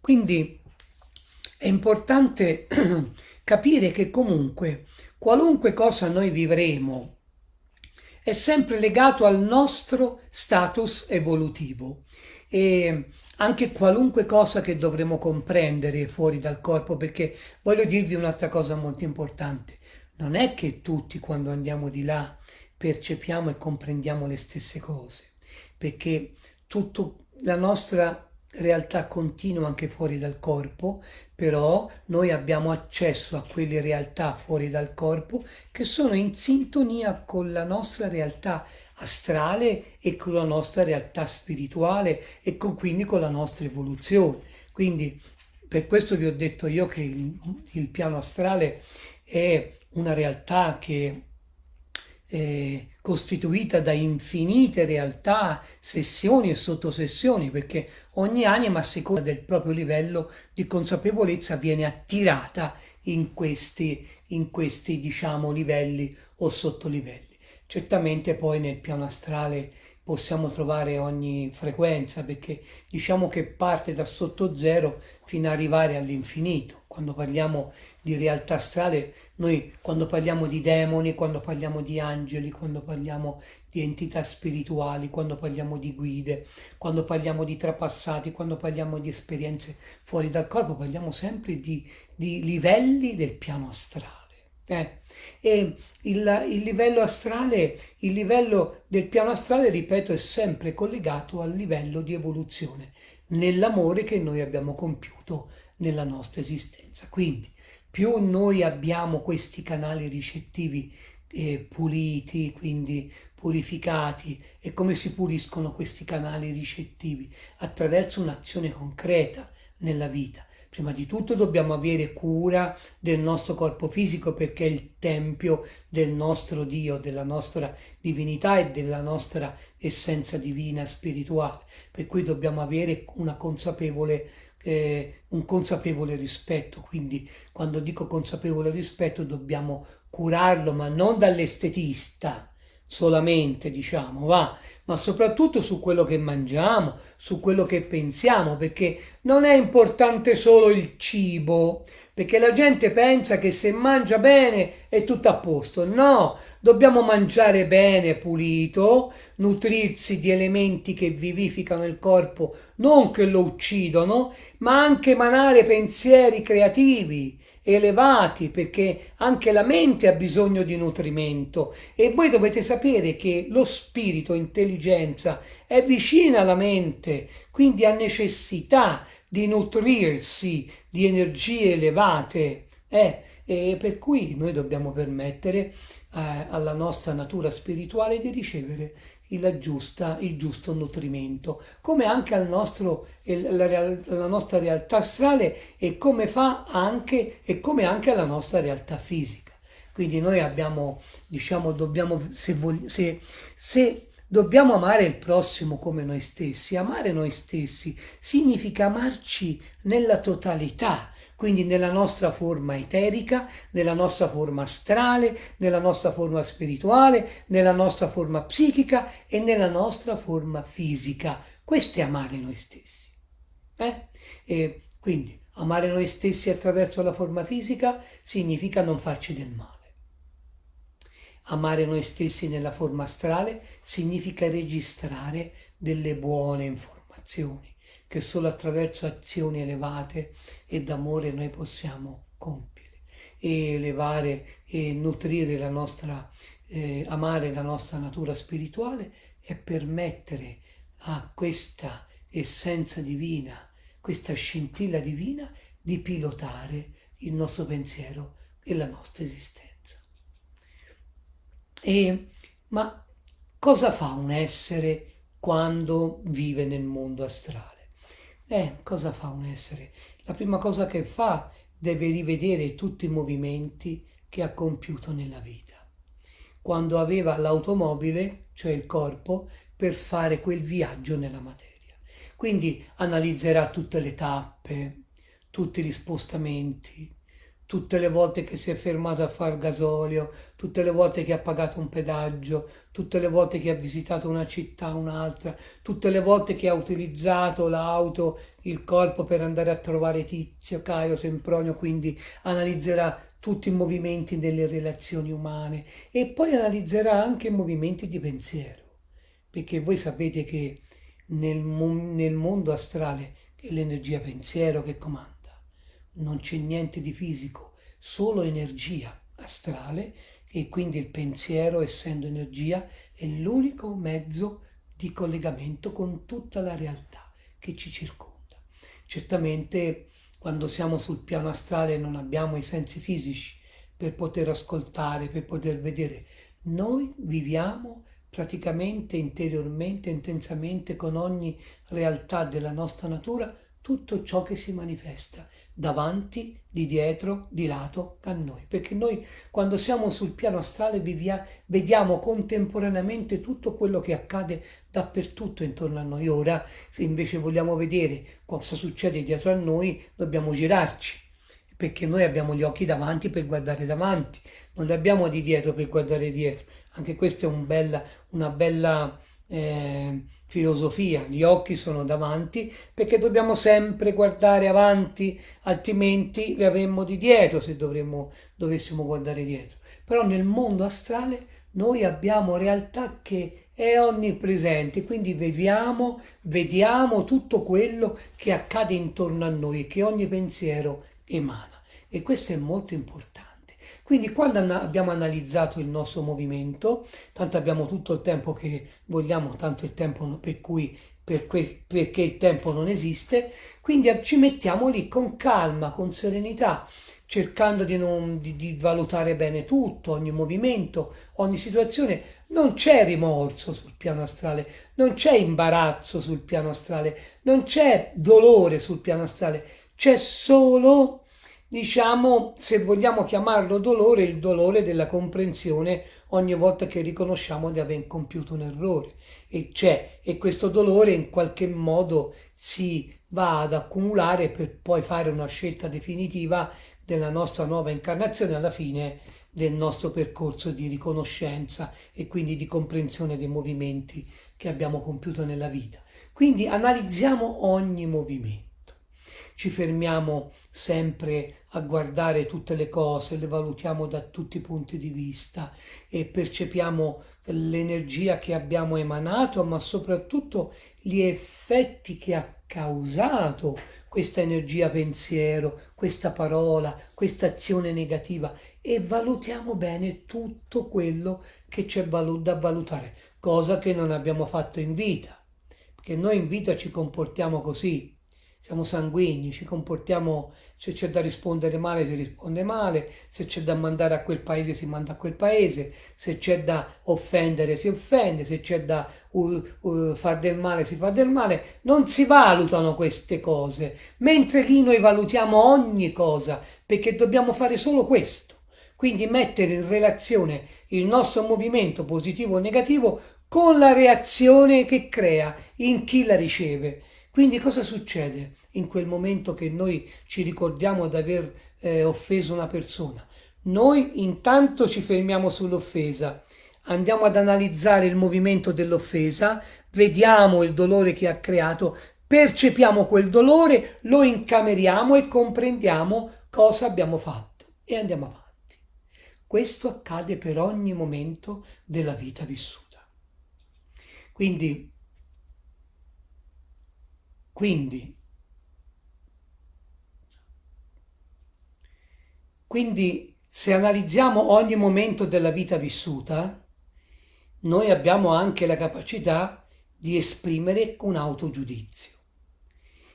Quindi è importante [CLEARS THROAT] capire che comunque qualunque cosa noi vivremo è sempre legato al nostro status evolutivo e anche qualunque cosa che dovremo comprendere fuori dal corpo, perché voglio dirvi un'altra cosa molto importante, non è che tutti quando andiamo di là percepiamo e comprendiamo le stesse cose, perché tutta la nostra realtà continua anche fuori dal corpo, però noi abbiamo accesso a quelle realtà fuori dal corpo che sono in sintonia con la nostra realtà astrale e con la nostra realtà spirituale e con, quindi con la nostra evoluzione. Quindi per questo vi ho detto io che il, il piano astrale è una realtà che è costituita da infinite realtà, sessioni e sottosessioni, perché ogni anima a seconda del proprio livello di consapevolezza viene attirata in questi, in questi diciamo, livelli o sottolivelli. Certamente poi nel piano astrale possiamo trovare ogni frequenza perché diciamo che parte da sotto zero fino ad arrivare all'infinito. Quando parliamo di realtà astrale, noi quando parliamo di demoni, quando parliamo di angeli, quando parliamo di entità spirituali, quando parliamo di guide, quando parliamo di trapassati, quando parliamo di esperienze fuori dal corpo, parliamo sempre di, di livelli del piano astrale. Eh, e il, il, livello astrale, il livello del piano astrale, ripeto, è sempre collegato al livello di evoluzione nell'amore che noi abbiamo compiuto nella nostra esistenza. Quindi più noi abbiamo questi canali ricettivi eh, puliti, quindi purificati, e come si puliscono questi canali ricettivi? Attraverso un'azione concreta nella vita Prima di tutto dobbiamo avere cura del nostro corpo fisico perché è il tempio del nostro Dio, della nostra divinità e della nostra essenza divina spirituale. Per cui dobbiamo avere consapevole, eh, un consapevole rispetto. Quindi quando dico consapevole rispetto dobbiamo curarlo, ma non dall'estetista solamente, diciamo, va, ma soprattutto su quello che mangiamo, su quello che pensiamo, perché non è importante solo il cibo, perché la gente pensa che se mangia bene è tutto a posto. No, dobbiamo mangiare bene, pulito, nutrirsi di elementi che vivificano il corpo, non che lo uccidono, ma anche emanare pensieri creativi elevati perché anche la mente ha bisogno di nutrimento e voi dovete sapere che lo spirito, intelligenza è vicina alla mente, quindi ha necessità di nutrirsi di energie elevate. Eh, e per cui noi dobbiamo permettere eh, alla nostra natura spirituale di ricevere il, giusta, il giusto nutrimento, come anche al nostro, la, la nostra realtà astrale e come fa anche, e come anche alla nostra realtà fisica. Quindi noi abbiamo, diciamo, dobbiamo, se, se, se dobbiamo amare il prossimo come noi stessi, amare noi stessi significa amarci nella totalità, quindi nella nostra forma eterica, nella nostra forma astrale, nella nostra forma spirituale, nella nostra forma psichica e nella nostra forma fisica. Questo è amare noi stessi. Eh? E quindi amare noi stessi attraverso la forma fisica significa non farci del male. Amare noi stessi nella forma astrale significa registrare delle buone informazioni che solo attraverso azioni elevate e d'amore noi possiamo compiere e elevare e nutrire la nostra, eh, amare la nostra natura spirituale e permettere a questa essenza divina, questa scintilla divina di pilotare il nostro pensiero e la nostra esistenza. E, ma cosa fa un essere quando vive nel mondo astrale? Eh, cosa fa un essere? La prima cosa che fa deve rivedere tutti i movimenti che ha compiuto nella vita. Quando aveva l'automobile, cioè il corpo, per fare quel viaggio nella materia. Quindi analizzerà tutte le tappe, tutti gli spostamenti, tutte le volte che si è fermato a far gasolio, tutte le volte che ha pagato un pedaggio, tutte le volte che ha visitato una città, un'altra, tutte le volte che ha utilizzato l'auto, il corpo per andare a trovare Tizio, Caio, Sempronio, quindi analizzerà tutti i movimenti delle relazioni umane e poi analizzerà anche i movimenti di pensiero, perché voi sapete che nel, nel mondo astrale è l'energia pensiero che comanda non c'è niente di fisico, solo energia astrale e quindi il pensiero, essendo energia, è l'unico mezzo di collegamento con tutta la realtà che ci circonda. Certamente quando siamo sul piano astrale non abbiamo i sensi fisici per poter ascoltare, per poter vedere. Noi viviamo praticamente interiormente, intensamente con ogni realtà della nostra natura tutto ciò che si manifesta davanti, di dietro, di lato a noi. Perché noi quando siamo sul piano astrale vivia, vediamo contemporaneamente tutto quello che accade dappertutto intorno a noi. Ora, se invece vogliamo vedere cosa succede dietro a noi, dobbiamo girarci. Perché noi abbiamo gli occhi davanti per guardare davanti, non li abbiamo di dietro per guardare dietro. Anche questa è un bella, una bella eh, filosofia, gli occhi sono davanti perché dobbiamo sempre guardare avanti, altrimenti li avremmo di dietro se dovremmo, dovessimo guardare dietro. Però nel mondo astrale noi abbiamo realtà che è onnipresente, quindi vediamo, vediamo tutto quello che accade intorno a noi, che ogni pensiero emana. E questo è molto importante. Quindi quando abbiamo analizzato il nostro movimento, tanto abbiamo tutto il tempo che vogliamo, tanto il tempo per cui per perché il tempo non esiste, quindi ci mettiamo lì con calma, con serenità, cercando di, non, di, di valutare bene tutto, ogni movimento, ogni situazione. Non c'è rimorso sul piano astrale, non c'è imbarazzo sul piano astrale, non c'è dolore sul piano astrale, c'è solo diciamo, se vogliamo chiamarlo dolore, il dolore della comprensione ogni volta che riconosciamo di aver compiuto un errore. E c'è, e questo dolore in qualche modo si va ad accumulare per poi fare una scelta definitiva della nostra nuova incarnazione alla fine del nostro percorso di riconoscenza e quindi di comprensione dei movimenti che abbiamo compiuto nella vita. Quindi analizziamo ogni movimento ci fermiamo sempre a guardare tutte le cose, le valutiamo da tutti i punti di vista e percepiamo l'energia che abbiamo emanato, ma soprattutto gli effetti che ha causato questa energia pensiero, questa parola, questa azione negativa. E valutiamo bene tutto quello che c'è da valutare, cosa che non abbiamo fatto in vita, perché noi in vita ci comportiamo così, siamo sanguigni, ci comportiamo, se c'è da rispondere male si risponde male, se c'è da mandare a quel paese si manda a quel paese, se c'è da offendere si offende, se c'è da uh, uh, far del male si fa del male, non si valutano queste cose, mentre lì noi valutiamo ogni cosa, perché dobbiamo fare solo questo. Quindi mettere in relazione il nostro movimento positivo o negativo con la reazione che crea in chi la riceve. Quindi cosa succede in quel momento che noi ci ricordiamo di aver eh, offeso una persona? Noi intanto ci fermiamo sull'offesa, andiamo ad analizzare il movimento dell'offesa, vediamo il dolore che ha creato, percepiamo quel dolore, lo incameriamo e comprendiamo cosa abbiamo fatto e andiamo avanti. Questo accade per ogni momento della vita vissuta. Quindi quindi, quindi se analizziamo ogni momento della vita vissuta, noi abbiamo anche la capacità di esprimere un autogiudizio.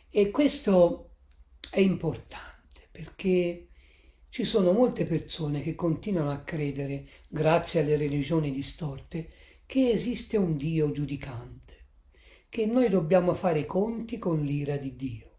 E questo è importante perché ci sono molte persone che continuano a credere, grazie alle religioni distorte, che esiste un Dio giudicante che noi dobbiamo fare i conti con l'ira di Dio,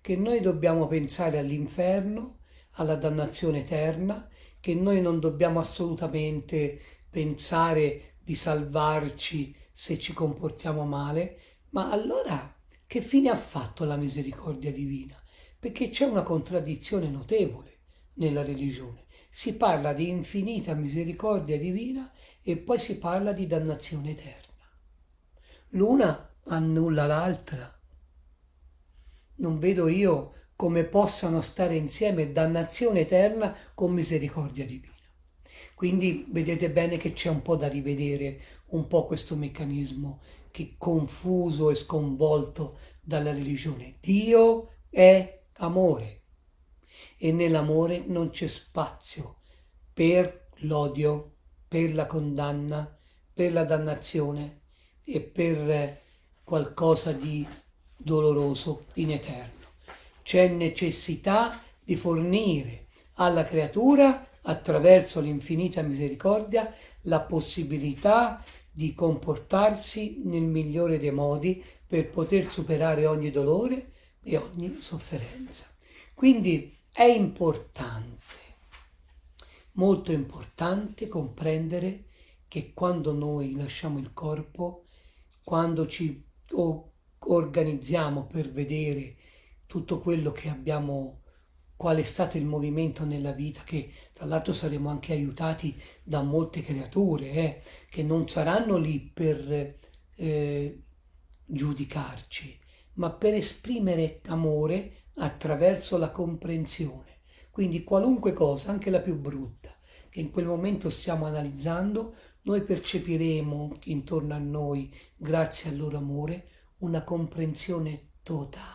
che noi dobbiamo pensare all'inferno, alla dannazione eterna, che noi non dobbiamo assolutamente pensare di salvarci se ci comportiamo male, ma allora che fine ha fatto la misericordia divina? Perché c'è una contraddizione notevole. nella religione. Si parla di infinita misericordia divina e poi si parla di dannazione eterna. L'una annulla l'altra. Non vedo io come possano stare insieme dannazione eterna con misericordia divina. Quindi vedete bene che c'è un po' da rivedere un po' questo meccanismo che confuso e sconvolto dalla religione. Dio è amore e nell'amore non c'è spazio per l'odio, per la condanna, per la dannazione e per qualcosa di doloroso in eterno. C'è necessità di fornire alla creatura, attraverso l'infinita misericordia, la possibilità di comportarsi nel migliore dei modi per poter superare ogni dolore e ogni sofferenza. Quindi è importante, molto importante comprendere che quando noi lasciamo il corpo, quando ci organizziamo per vedere tutto quello che abbiamo qual è stato il movimento nella vita, che tra l'altro saremo anche aiutati da molte creature, eh, che non saranno lì per eh, giudicarci, ma per esprimere amore attraverso la comprensione. Quindi qualunque cosa, anche la più brutta, che in quel momento stiamo analizzando, noi percepiremo intorno a noi, grazie al loro amore, una comprensione totale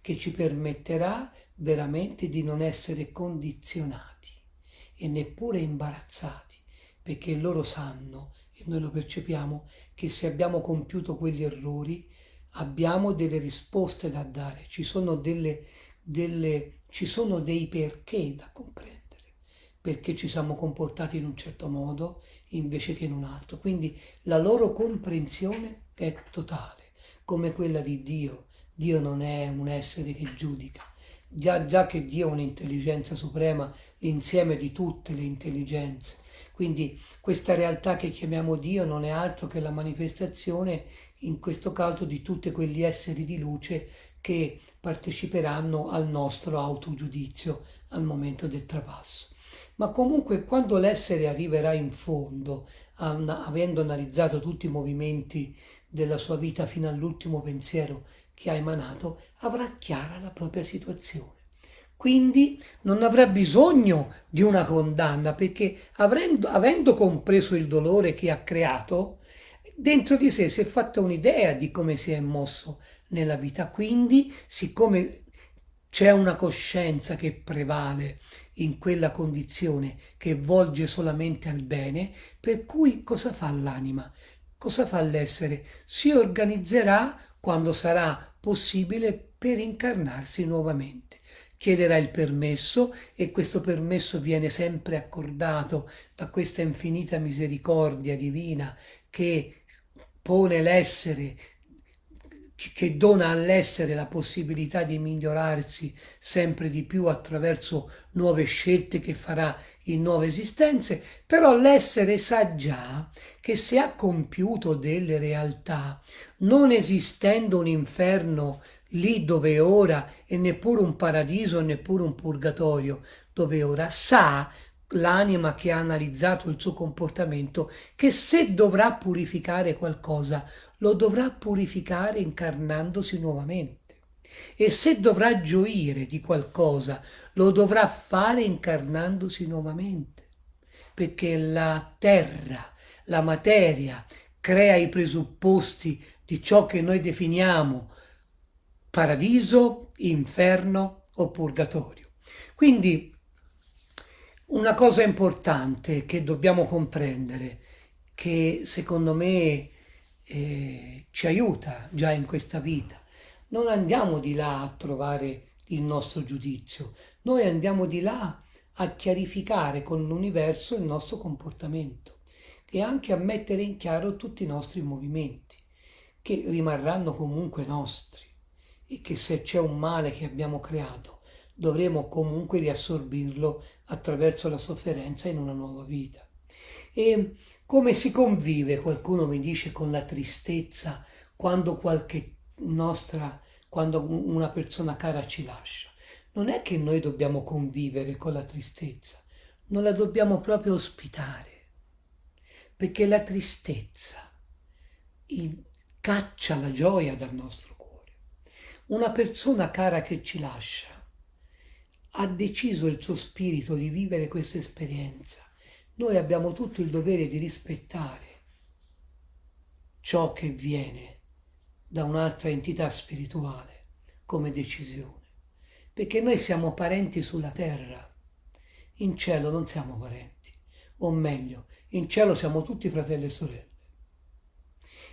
che ci permetterà veramente di non essere condizionati e neppure imbarazzati, perché loro sanno, e noi lo percepiamo, che se abbiamo compiuto quegli errori abbiamo delle risposte da dare, ci sono, delle, delle, ci sono dei perché da comprendere, perché ci siamo comportati in un certo modo invece che in un altro. Quindi la loro comprensione è totale, come quella di Dio. Dio non è un essere che giudica, già, già che Dio è un'intelligenza suprema, l'insieme di tutte le intelligenze. Quindi questa realtà che chiamiamo Dio non è altro che la manifestazione, in questo caso, di tutti quegli esseri di luce che parteciperanno al nostro autogiudizio al momento del trapasso. Ma comunque quando l'essere arriverà in fondo, avendo analizzato tutti i movimenti della sua vita fino all'ultimo pensiero che ha emanato avrà chiara la propria situazione. Quindi non avrà bisogno di una condanna perché avendo, avendo compreso il dolore che ha creato, dentro di sé si è fatta un'idea di come si è mosso nella vita. Quindi, siccome c'è una coscienza che prevale in quella condizione che volge solamente al bene, per cui cosa fa l'anima? Cosa fa l'essere? Si organizzerà quando sarà possibile per incarnarsi nuovamente. Chiederà il permesso e questo permesso viene sempre accordato da questa infinita misericordia divina che pone l'essere che dona all'essere la possibilità di migliorarsi sempre di più attraverso nuove scelte che farà in nuove esistenze, però l'essere sa già che se ha compiuto delle realtà, non esistendo un inferno lì dove è ora e neppure un paradiso e neppure un purgatorio dove è ora, sa l'anima che ha analizzato il suo comportamento che se dovrà purificare qualcosa lo dovrà purificare incarnandosi nuovamente. E se dovrà gioire di qualcosa, lo dovrà fare incarnandosi nuovamente. Perché la terra, la materia, crea i presupposti di ciò che noi definiamo paradiso, inferno o purgatorio. Quindi una cosa importante che dobbiamo comprendere, che secondo me eh, ci aiuta già in questa vita. Non andiamo di là a trovare il nostro giudizio, noi andiamo di là a chiarificare con l'universo il nostro comportamento e anche a mettere in chiaro tutti i nostri movimenti, che rimarranno comunque nostri e che se c'è un male che abbiamo creato dovremo comunque riassorbirlo attraverso la sofferenza in una nuova vita. E come si convive, qualcuno mi dice, con la tristezza quando qualche nostra, quando una persona cara ci lascia? non è che noi dobbiamo convivere con la tristezza, non la dobbiamo proprio ospitare, perché la tristezza caccia la gioia dal nostro cuore. Una persona cara che ci lascia ha deciso il suo spirito di vivere questa esperienza. Noi abbiamo tutto il dovere di rispettare ciò che viene da un'altra entità spirituale come decisione, perché noi siamo parenti sulla terra, in cielo non siamo parenti, o meglio, in cielo siamo tutti fratelli e sorelle.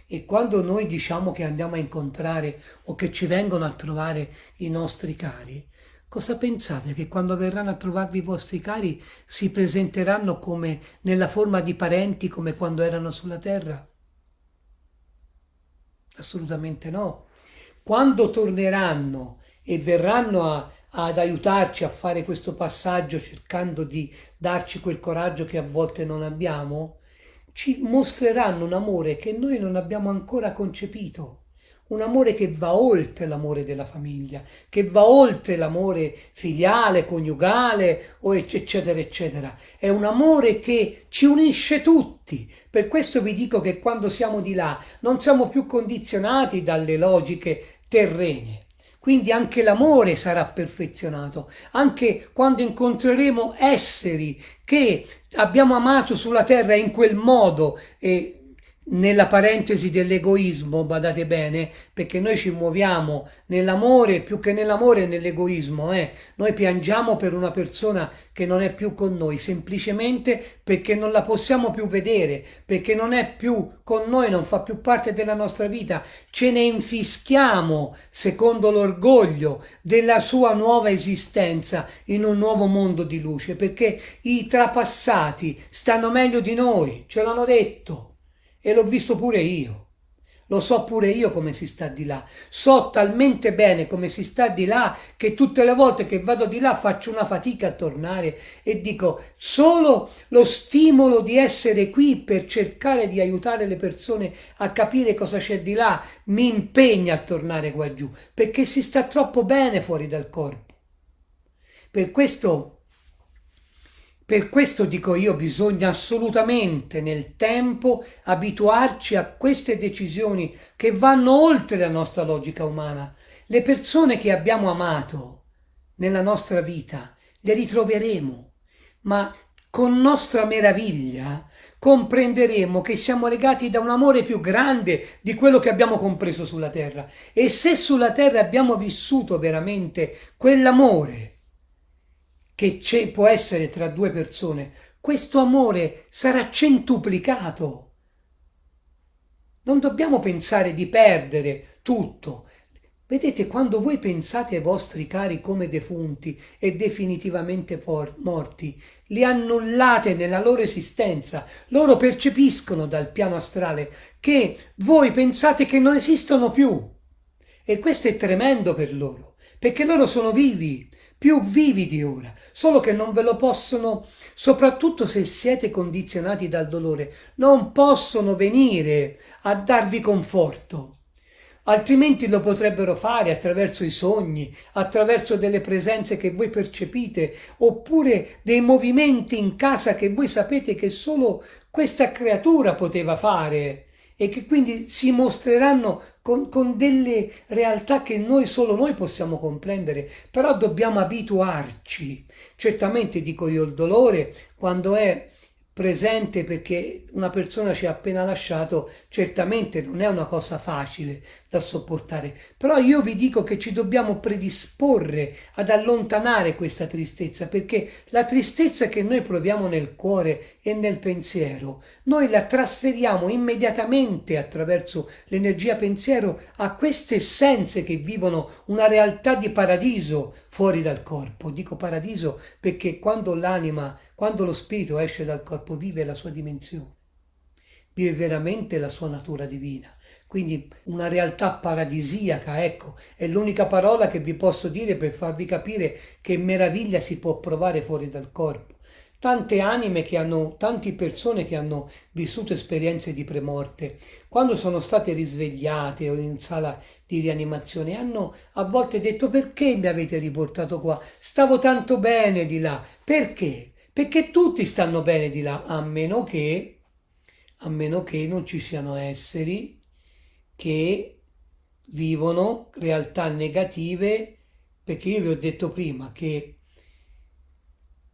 E quando noi diciamo che andiamo a incontrare o che ci vengono a trovare i nostri cari, cosa pensate che quando verranno a trovarvi i vostri cari si presenteranno come nella forma di parenti come quando erano sulla terra? Assolutamente no. Quando torneranno e verranno a, ad aiutarci a fare questo passaggio cercando di darci quel coraggio che a volte non abbiamo, ci mostreranno un amore che noi non abbiamo ancora concepito un amore che va oltre l'amore della famiglia, che va oltre l'amore filiale, coniugale, eccetera, eccetera. È un amore che ci unisce tutti. Per questo vi dico che quando siamo di là non siamo più condizionati dalle logiche terrene. Quindi anche l'amore sarà perfezionato, anche quando incontreremo esseri che abbiamo amato sulla terra in quel modo e nella parentesi dell'egoismo, badate bene, perché noi ci muoviamo nell'amore più che nell'amore nell'egoismo, eh? noi piangiamo per una persona che non è più con noi, semplicemente perché non la possiamo più vedere, perché non è più con noi, non fa più parte della nostra vita, ce ne infischiamo secondo l'orgoglio della sua nuova esistenza in un nuovo mondo di luce, perché i trapassati stanno meglio di noi, ce l'hanno detto. E l'ho visto pure io. Lo so pure io come si sta di là. So talmente bene come si sta di là che tutte le volte che vado di là faccio una fatica a tornare e dico solo lo stimolo di essere qui per cercare di aiutare le persone a capire cosa c'è di là mi impegna a tornare qua giù perché si sta troppo bene fuori dal corpo. Per questo per questo dico io, bisogna assolutamente nel tempo abituarci a queste decisioni che vanno oltre la nostra logica umana. Le persone che abbiamo amato nella nostra vita le ritroveremo, ma con nostra meraviglia comprenderemo che siamo legati da un amore più grande di quello che abbiamo compreso sulla terra. E se sulla terra abbiamo vissuto veramente quell'amore, che può essere tra due persone, questo amore sarà centuplicato. Non dobbiamo pensare di perdere tutto. Vedete, quando voi pensate ai vostri cari come defunti e definitivamente morti, li annullate nella loro esistenza. Loro percepiscono dal piano astrale che voi pensate che non esistono più. E questo è tremendo per loro, perché loro sono vivi, più vivi di ora, solo che non ve lo possono, soprattutto se siete condizionati dal dolore, non possono venire a darvi conforto. Altrimenti lo potrebbero fare attraverso i sogni, attraverso delle presenze che voi percepite, oppure dei movimenti in casa che voi sapete che solo questa creatura poteva fare e che quindi si mostreranno con, con, delle realtà che noi solo noi possiamo comprendere, però dobbiamo abituarci. Certamente dico io il dolore quando è presente perché una persona ci ha appena lasciato, certamente non è una cosa facile da sopportare, però io vi dico che ci dobbiamo predisporre ad allontanare questa tristezza, perché la tristezza che noi proviamo nel cuore e nel pensiero, noi la trasferiamo immediatamente attraverso l'energia pensiero a queste essenze che vivono una realtà di paradiso fuori dal corpo. Dico paradiso perché quando l'anima, quando lo spirito esce dal corpo, vive la sua dimensione, vive veramente la sua natura divina. Quindi una realtà paradisiaca, ecco, è l'unica parola che vi posso dire per farvi capire che meraviglia si può provare fuori dal corpo tante anime che hanno, tante persone che hanno vissuto esperienze di premorte, quando sono state risvegliate o in sala di rianimazione, hanno a volte detto perché mi avete riportato qua? Stavo tanto bene di là. Perché? Perché tutti stanno bene di là, a meno che, a meno che non ci siano esseri che vivono realtà negative, perché io vi ho detto prima che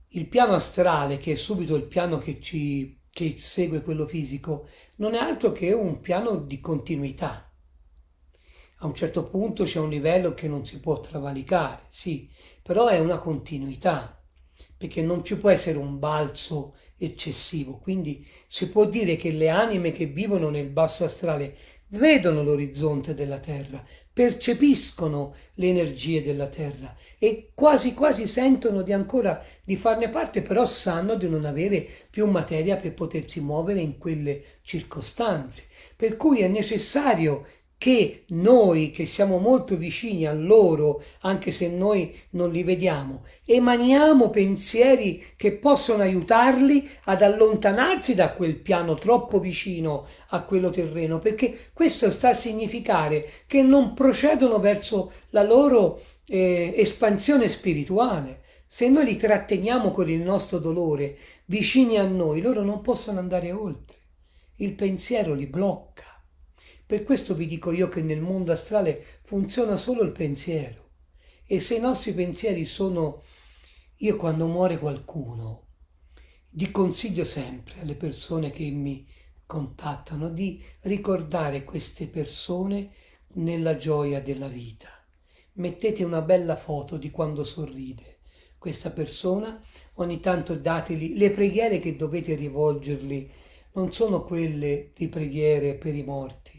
il piano astrale, che è subito il piano che ci che segue quello fisico, non è altro che un piano di continuità. A un certo punto c'è un livello che non si può travalicare, sì, però è una continuità, perché non ci può essere un balzo eccessivo. Quindi si può dire che le anime che vivono nel basso astrale vedono l'orizzonte della Terra, percepiscono le energie della Terra e quasi quasi sentono di ancora di farne parte, però sanno di non avere più materia per potersi muovere in quelle circostanze. Per cui è necessario che noi che siamo molto vicini a loro, anche se noi non li vediamo, emaniamo pensieri che possono aiutarli ad allontanarsi da quel piano troppo vicino a quello terreno, perché questo sta a significare che non procedono verso la loro eh, espansione spirituale. Se noi li tratteniamo con il nostro dolore vicini a noi, loro non possono andare oltre. Il pensiero li blocca. Per questo vi dico io che nel mondo astrale funziona solo il pensiero. E se i nostri pensieri sono... Io quando muore qualcuno, vi consiglio sempre alle persone che mi contattano di ricordare queste persone nella gioia della vita. Mettete una bella foto di quando sorride questa persona, ogni tanto dateli le preghiere che dovete rivolgergli, non sono quelle di preghiere per i morti,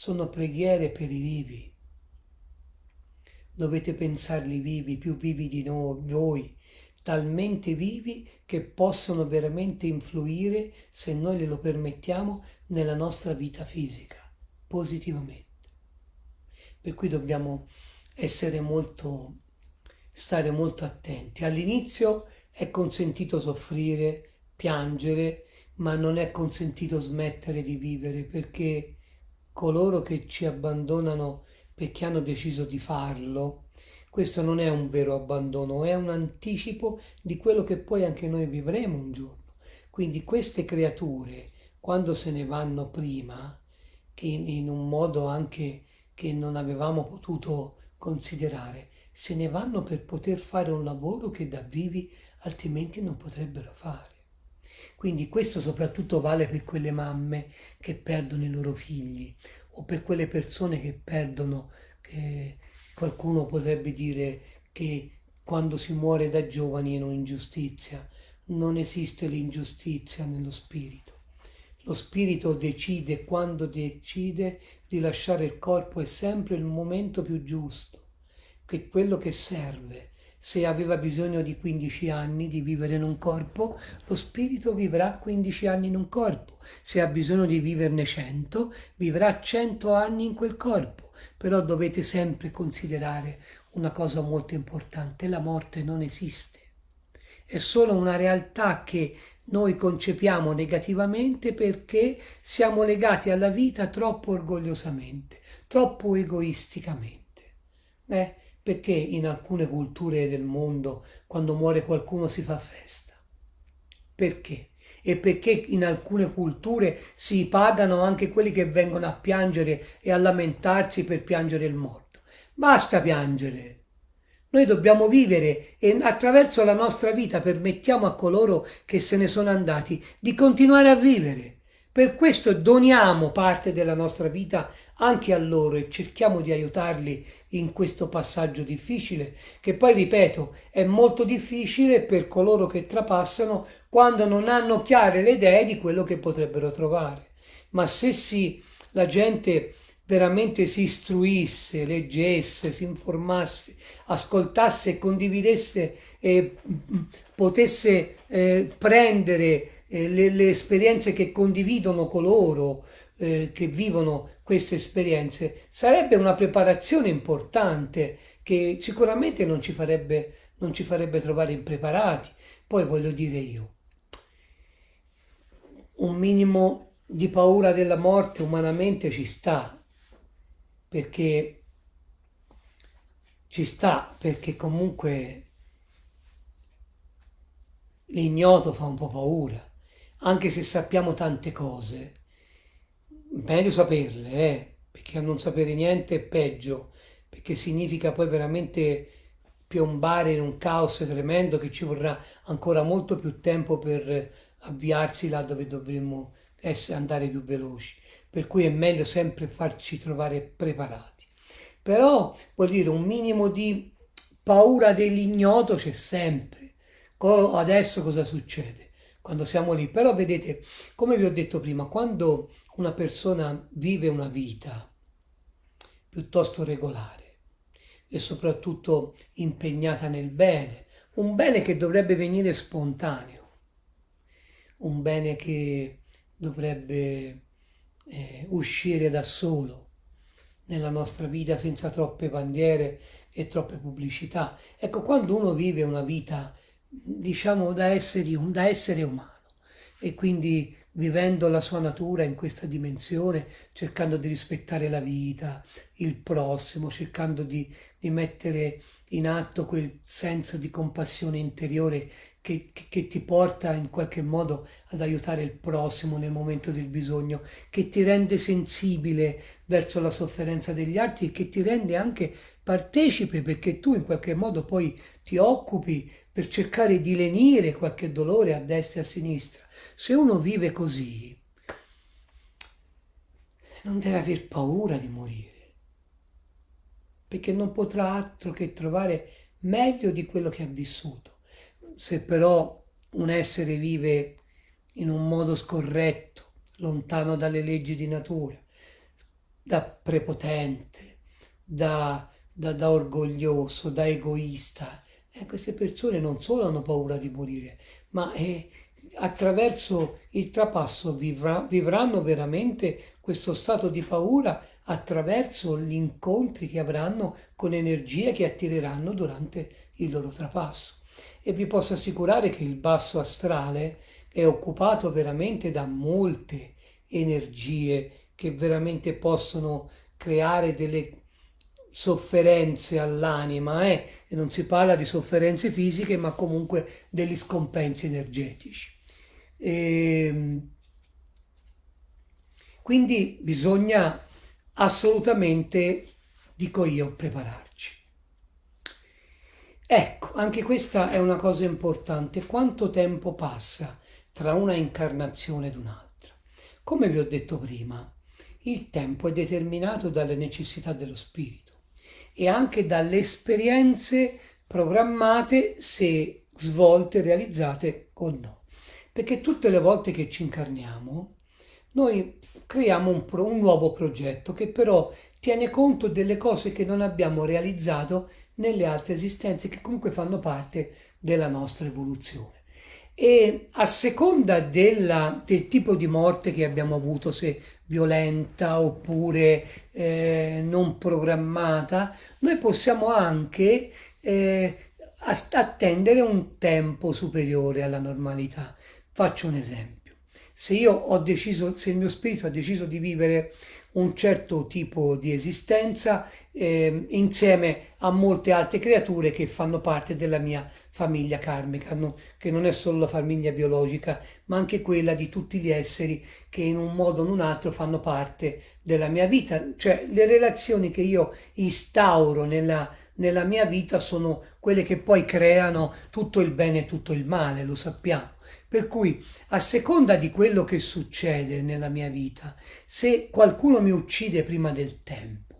sono preghiere per i vivi. Dovete pensarli vivi, più vivi di noi, voi, talmente vivi che possono veramente influire, se noi glielo permettiamo, nella nostra vita fisica, positivamente. Per cui dobbiamo essere molto, stare molto attenti. All'inizio è consentito soffrire, piangere, ma non è consentito smettere di vivere perché coloro che ci abbandonano perché hanno deciso di farlo, questo non è un vero abbandono, è un anticipo di quello che poi anche noi vivremo un giorno. Quindi queste creature, quando se ne vanno prima, che in un modo anche che non avevamo potuto considerare, se ne vanno per poter fare un lavoro che da vivi altrimenti non potrebbero fare. Quindi questo soprattutto vale per quelle mamme che perdono i loro figli o per quelle persone che perdono, che qualcuno potrebbe dire che quando si muore da giovani è un'ingiustizia. Non esiste l'ingiustizia nello spirito. Lo spirito decide quando decide di lasciare il corpo è sempre il momento più giusto, che quello che serve se aveva bisogno di 15 anni di vivere in un corpo, lo spirito vivrà 15 anni in un corpo. Se ha bisogno di viverne 100, vivrà 100 anni in quel corpo. Però dovete sempre considerare una cosa molto importante, la morte non esiste. È solo una realtà che noi concepiamo negativamente perché siamo legati alla vita troppo orgogliosamente, troppo egoisticamente. Eh, perché in alcune culture del mondo quando muore qualcuno si fa festa? Perché? E perché in alcune culture si pagano anche quelli che vengono a piangere e a lamentarsi per piangere il morto? Basta piangere. Noi dobbiamo vivere e attraverso la nostra vita permettiamo a coloro che se ne sono andati di continuare a vivere. Per questo doniamo parte della nostra vita anche a loro e cerchiamo di aiutarli in questo passaggio difficile, che poi, ripeto, è molto difficile per coloro che trapassano quando non hanno chiare le idee di quello che potrebbero trovare. Ma se si, la gente veramente si istruisse, leggesse, si informasse, ascoltasse e condividesse e potesse eh, prendere eh, le, le, esperienze che condividono coloro eh, che vivono queste esperienze, sarebbe una preparazione importante che sicuramente non ci farebbe, non ci farebbe trovare impreparati. Poi voglio dire io, un minimo di paura della morte umanamente ci sta, perché ci sta perché comunque l'ignoto fa un po' paura, anche se sappiamo tante cose. Meglio saperle, eh, perché a non sapere niente è peggio, perché significa poi veramente piombare in un caos tremendo che ci vorrà ancora molto più tempo per avviarsi là dove dovremmo essere, andare più veloci. Per cui è meglio sempre farci trovare preparati. Però, vuol dire, un minimo di paura dell'ignoto c'è sempre. Adesso cosa succede? Quando siamo lì. Però vedete, come vi ho detto prima, quando una persona vive una vita piuttosto regolare e soprattutto impegnata nel bene, un bene che dovrebbe venire spontaneo, un bene che dovrebbe eh, uscire da solo nella nostra vita senza troppe bandiere e troppe pubblicità. Ecco, quando uno vive una vita, diciamo, da essere, da essere umano. E quindi vivendo la sua natura in questa dimensione, cercando di rispettare la vita, il prossimo, cercando di, di mettere in atto quel senso di compassione interiore che, che, che, ti porta in qualche modo ad aiutare il prossimo nel momento del bisogno, che ti rende sensibile verso la sofferenza degli altri e che ti rende anche partecipe perché tu in qualche modo poi ti occupi per cercare di lenire qualche dolore a destra e a sinistra. Se uno vive così, non deve aver paura di morire, perché non potrà altro che trovare meglio di quello che ha vissuto. Se però un essere vive in un modo scorretto, lontano dalle leggi di natura, da prepotente, da, da, da orgoglioso, da egoista, eh, queste persone non solo hanno paura di morire, ma eh, attraverso il trapasso vivrà, vivranno veramente questo stato di paura attraverso gli incontri che avranno con energie che attireranno durante il loro trapasso. E vi posso assicurare che il basso astrale è occupato veramente da molte energie che veramente possono creare delle sofferenze all'anima, eh? non si parla di sofferenze fisiche, ma comunque degli scompensi energetici. E ehm, quindi bisogna assolutamente, dico io, prepararci. Ecco, anche questa è una cosa importante. Quanto tempo passa tra una incarnazione ed un'altra? Come vi ho detto prima, il tempo è determinato dalle necessità dello spirito e anche dalle esperienze programmate se svolte, realizzate o no perché tutte le volte che ci incarniamo noi creiamo un, pro, un nuovo progetto che però tiene conto delle cose che non abbiamo realizzato nelle altre esistenze che comunque fanno parte della nostra evoluzione. E a seconda della, del tipo di morte che abbiamo avuto, se violenta oppure eh, non programmata, noi possiamo anche eh, attendere un tempo superiore alla normalità. Faccio un esempio. Se io ho deciso, se il mio spirito ha deciso di vivere un certo tipo di esistenza eh, insieme a molte altre creature che fanno parte della mia famiglia karmica, no? che non è solo la famiglia biologica, ma anche quella di tutti gli esseri che in un modo o in un altro fanno parte della mia vita, cioè le relazioni che io instauro nella, nella mia vita sono quelle che poi creano tutto il bene e tutto il male, lo sappiamo. Per cui, a seconda di quello che succede nella mia vita, se qualcuno mi uccide prima del tempo,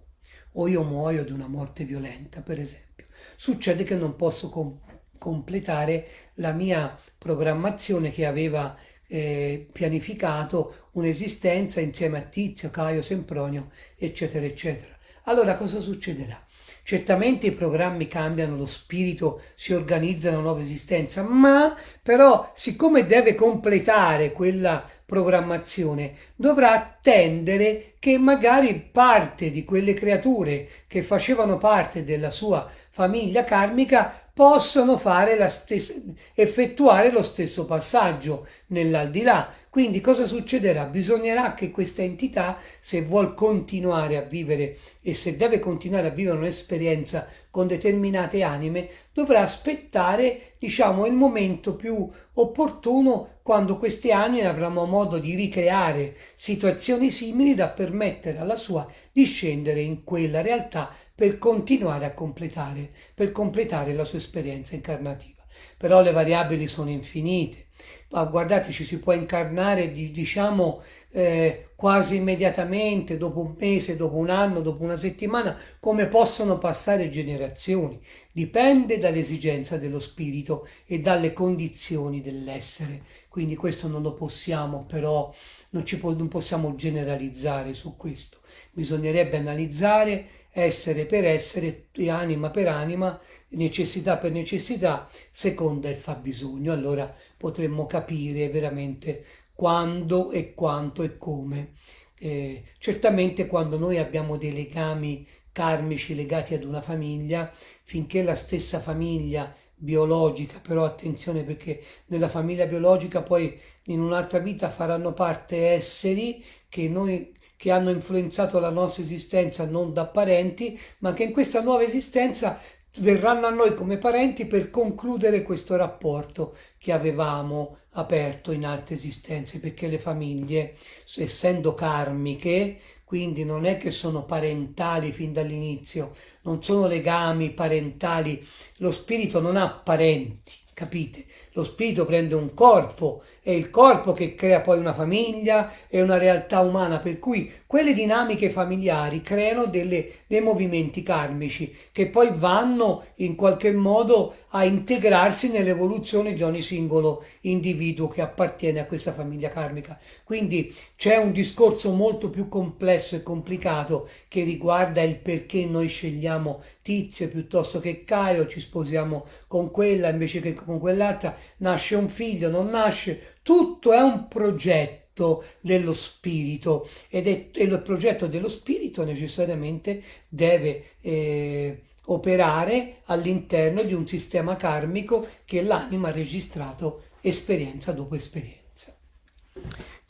o io muoio di una morte violenta, per esempio, succede che non posso com- completare la mia programmazione che aveva eh, pianificato un'esistenza insieme a Tizio, Caio, Sempronio, eccetera, eccetera. Allora cosa succederà? Certamente i programmi cambiano, lo spirito si organizza una nuova esistenza, ma però siccome deve completare quella programmazione, dovrà attendere che magari parte di quelle creature che facevano parte della sua famiglia karmica possano fare la stessa, effettuare lo stesso passaggio nell'aldilà. Quindi cosa succederà? Bisognerà che questa entità, se vuol continuare a vivere e se deve continuare a vivere un'esperienza con determinate anime, dovrà aspettare, diciamo, il momento più opportuno quando queste anime avranno modo di ricreare situazioni simili da permettere alla sua di scendere in quella realtà per continuare a completare, per completare la sua esperienza incarnativa. Però le variabili sono infinite. Ma guardate, ci si può incarnare, diciamo, eh, quasi immediatamente, dopo un mese, dopo un anno, dopo una settimana, come possono passare generazioni. Dipende dall'esigenza dello spirito e dalle condizioni dell'essere. Quindi questo non lo possiamo, però non, ci po- non possiamo generalizzare su questo. Bisognerebbe analizzare essere per essere, anima per anima, necessità per necessità, seconda il fabbisogno. Allora potremmo capire veramente quando e quanto e come. Eh, certamente quando noi abbiamo dei legami karmici legati ad una famiglia, finché la stessa famiglia biologica, però attenzione perché nella famiglia biologica poi in un'altra vita faranno parte esseri che noi che hanno influenzato la nostra esistenza non da parenti, ma che in questa nuova esistenza verranno a noi come parenti per concludere questo rapporto che avevamo aperto in altre esistenze, perché le famiglie, essendo karmiche, quindi non è che sono parentali fin dall'inizio, non sono legami parentali, lo spirito non ha parenti, capite? Lo spirito prende un corpo è il corpo che crea poi una famiglia e una realtà umana, per cui quelle dinamiche familiari creano delle, dei movimenti karmici che poi vanno in qualche modo a integrarsi nell'evoluzione di ogni singolo individuo che appartiene a questa famiglia karmica. Quindi c'è un discorso molto più complesso e complicato che riguarda il perché noi scegliamo Tizio piuttosto che Caio, ci sposiamo con quella invece che con quell'altra, nasce un figlio, non nasce, tutto è un progetto dello spirito ed è, e il progetto dello spirito necessariamente deve eh, operare all'interno di un sistema karmico che l'anima ha registrato esperienza dopo esperienza.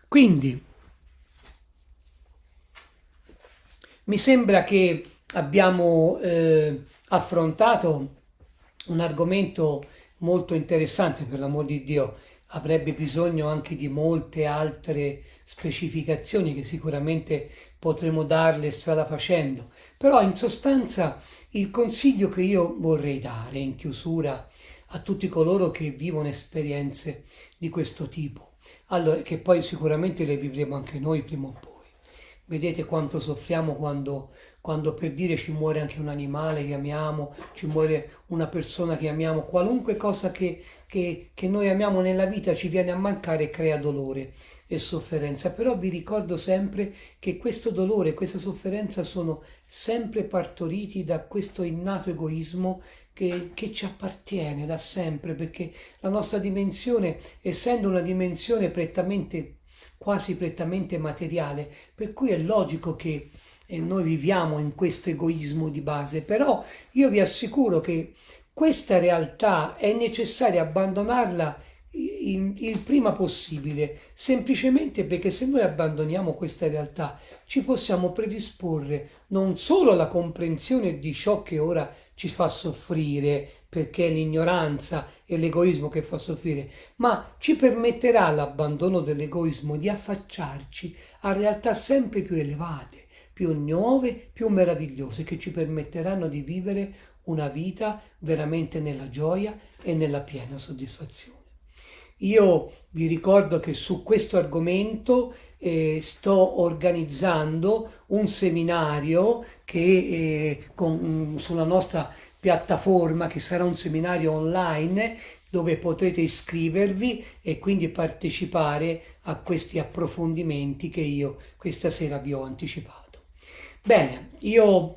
Quindi mi sembra che abbiamo eh, affrontato un argomento molto interessante per l'amor di Dio avrebbe bisogno anche di molte altre specificazioni che sicuramente potremo darle strada facendo. Però in sostanza il consiglio che io vorrei dare in chiusura a tutti coloro che vivono esperienze di questo tipo, allora, che poi sicuramente le vivremo anche noi prima o poi. Vedete quanto soffriamo quando quando per dire ci muore anche un animale che amiamo, ci muore una persona che amiamo, qualunque cosa che, che, che noi amiamo nella vita ci viene a mancare e crea dolore e sofferenza. Però vi ricordo sempre che questo dolore, questa sofferenza sono sempre partoriti da questo innato egoismo che, che, ci appartiene da sempre, perché la nostra dimensione, essendo una dimensione prettamente, quasi prettamente materiale, per cui è logico che e noi viviamo in questo egoismo di base, però io vi assicuro che questa realtà è necessario abbandonarla il, il prima possibile, semplicemente perché se noi abbandoniamo questa realtà ci possiamo predisporre non solo alla comprensione di ciò che ora ci fa soffrire, perché è l'ignoranza e l'egoismo che fa soffrire, ma ci permetterà l'abbandono dell'egoismo di affacciarci a realtà sempre più elevate più nuove, più meravigliose, che ci permetteranno di vivere una vita veramente nella gioia e nella piena soddisfazione. Io vi ricordo che su questo argomento eh, sto organizzando un seminario che eh, con, sulla nostra piattaforma, che sarà un seminario online dove potrete iscrivervi e quindi partecipare a questi approfondimenti che io questa sera vi ho anticipato. Bene, io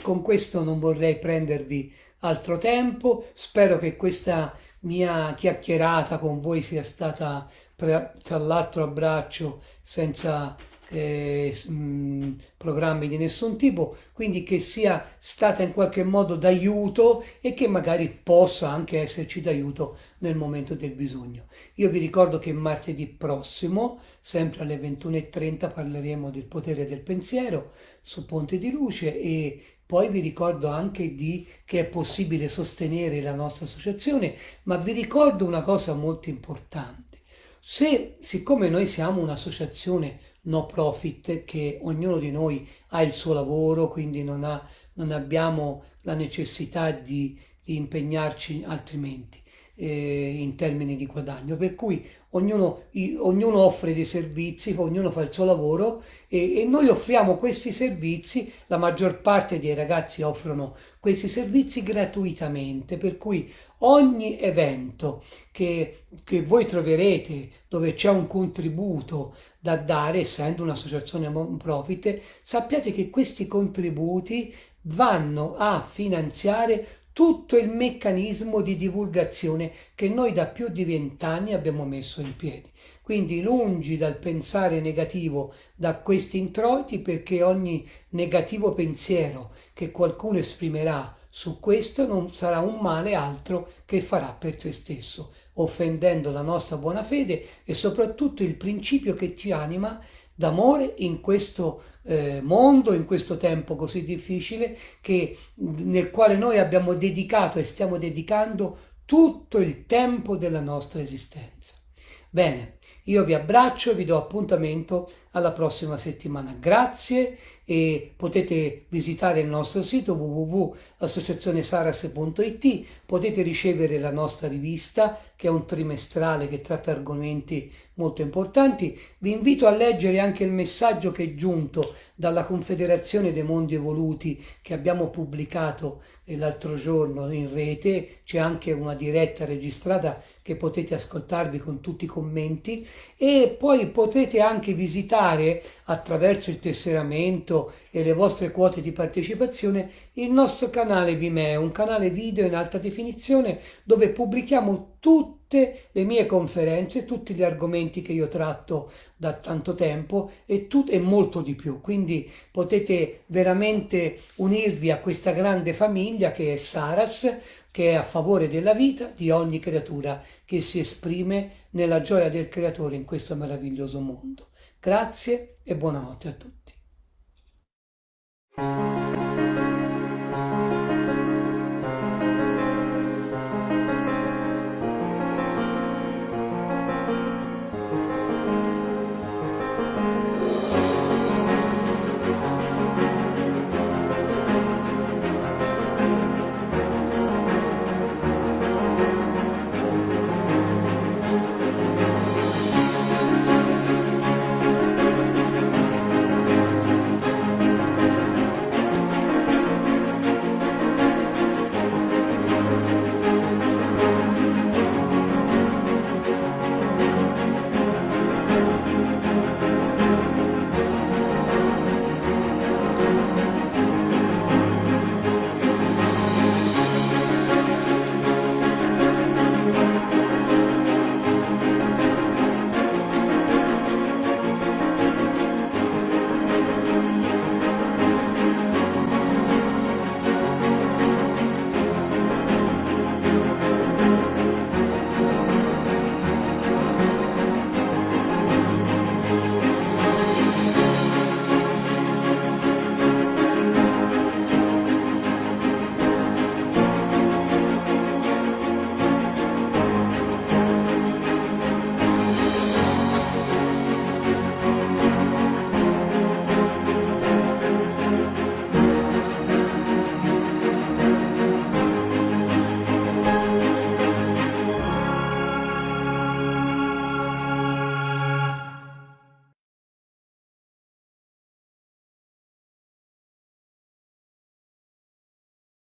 con questo non vorrei prendervi altro tempo, spero che questa mia chiacchierata con voi sia stata tra l'altro abbraccio senza eh, mh, programmi di nessun tipo, quindi che sia stata in qualche modo d'aiuto e che magari possa anche esserci d'aiuto nel momento del bisogno. Io vi ricordo che martedì prossimo, sempre alle 21.30, parleremo del potere del pensiero su Ponte di Luce e Poi vi ricordo anche di, che è possibile sostenere la nostra associazione, ma vi ricordo una cosa molto importante. Se, siccome noi siamo un'associazione no profit, che ognuno di noi ha il suo lavoro, quindi non, ha, non abbiamo la necessità di, di impegnarci altrimenti eh, in termini di guadagno, per cui ognuno, ognuno, offre dei servizi, ognuno fa il suo lavoro e, e, noi offriamo questi servizi, la maggior parte dei ragazzi offrono questi servizi gratuitamente, per cui ogni evento che, che voi troverete dove c'è un contributo da dare, essendo un'associazione non profit, sappiate che questi contributi vanno a finanziare tutto il meccanismo di divulgazione che noi da più di vent'anni abbiamo messo in piedi. Quindi lungi dal pensare negativo da questi introiti perché ogni negativo pensiero che qualcuno esprimerà su questo non sarà un male altro che farà per se stesso, offendendo la nostra buona fede e soprattutto il principio che ti anima d'amore in questo eh, mondo, in questo tempo così difficile che, nel quale noi abbiamo dedicato e stiamo dedicando tutto il tempo della nostra esistenza. Bene, io vi abbraccio e vi do appuntamento alla prossima settimana. Grazie e potete visitare il nostro sito www.associazionesaras.it, potete ricevere la nostra rivista che è un trimestrale che tratta argomenti molto importanti. Vi invito a leggere anche il messaggio che è giunto dalla Confederazione dei Mondi Evoluti che abbiamo pubblicato l'altro giorno in rete, c'è anche una diretta registrata che potete ascoltarvi con tutti i commenti e poi potete anche visitare attraverso il tesseramento e le vostre quote di partecipazione il nostro canale Vimeo, un canale video in alta definizione dove pubblichiamo tutte le mie conferenze, tutti gli argomenti che io tratto da tanto tempo e, e molto di più. Quindi potete veramente unirvi a questa grande famiglia che è Saras, che è a favore della vita di ogni creatura che si esprime nella gioia del Creatore in questo meraviglioso mondo. Grazie e buonanotte a tutti.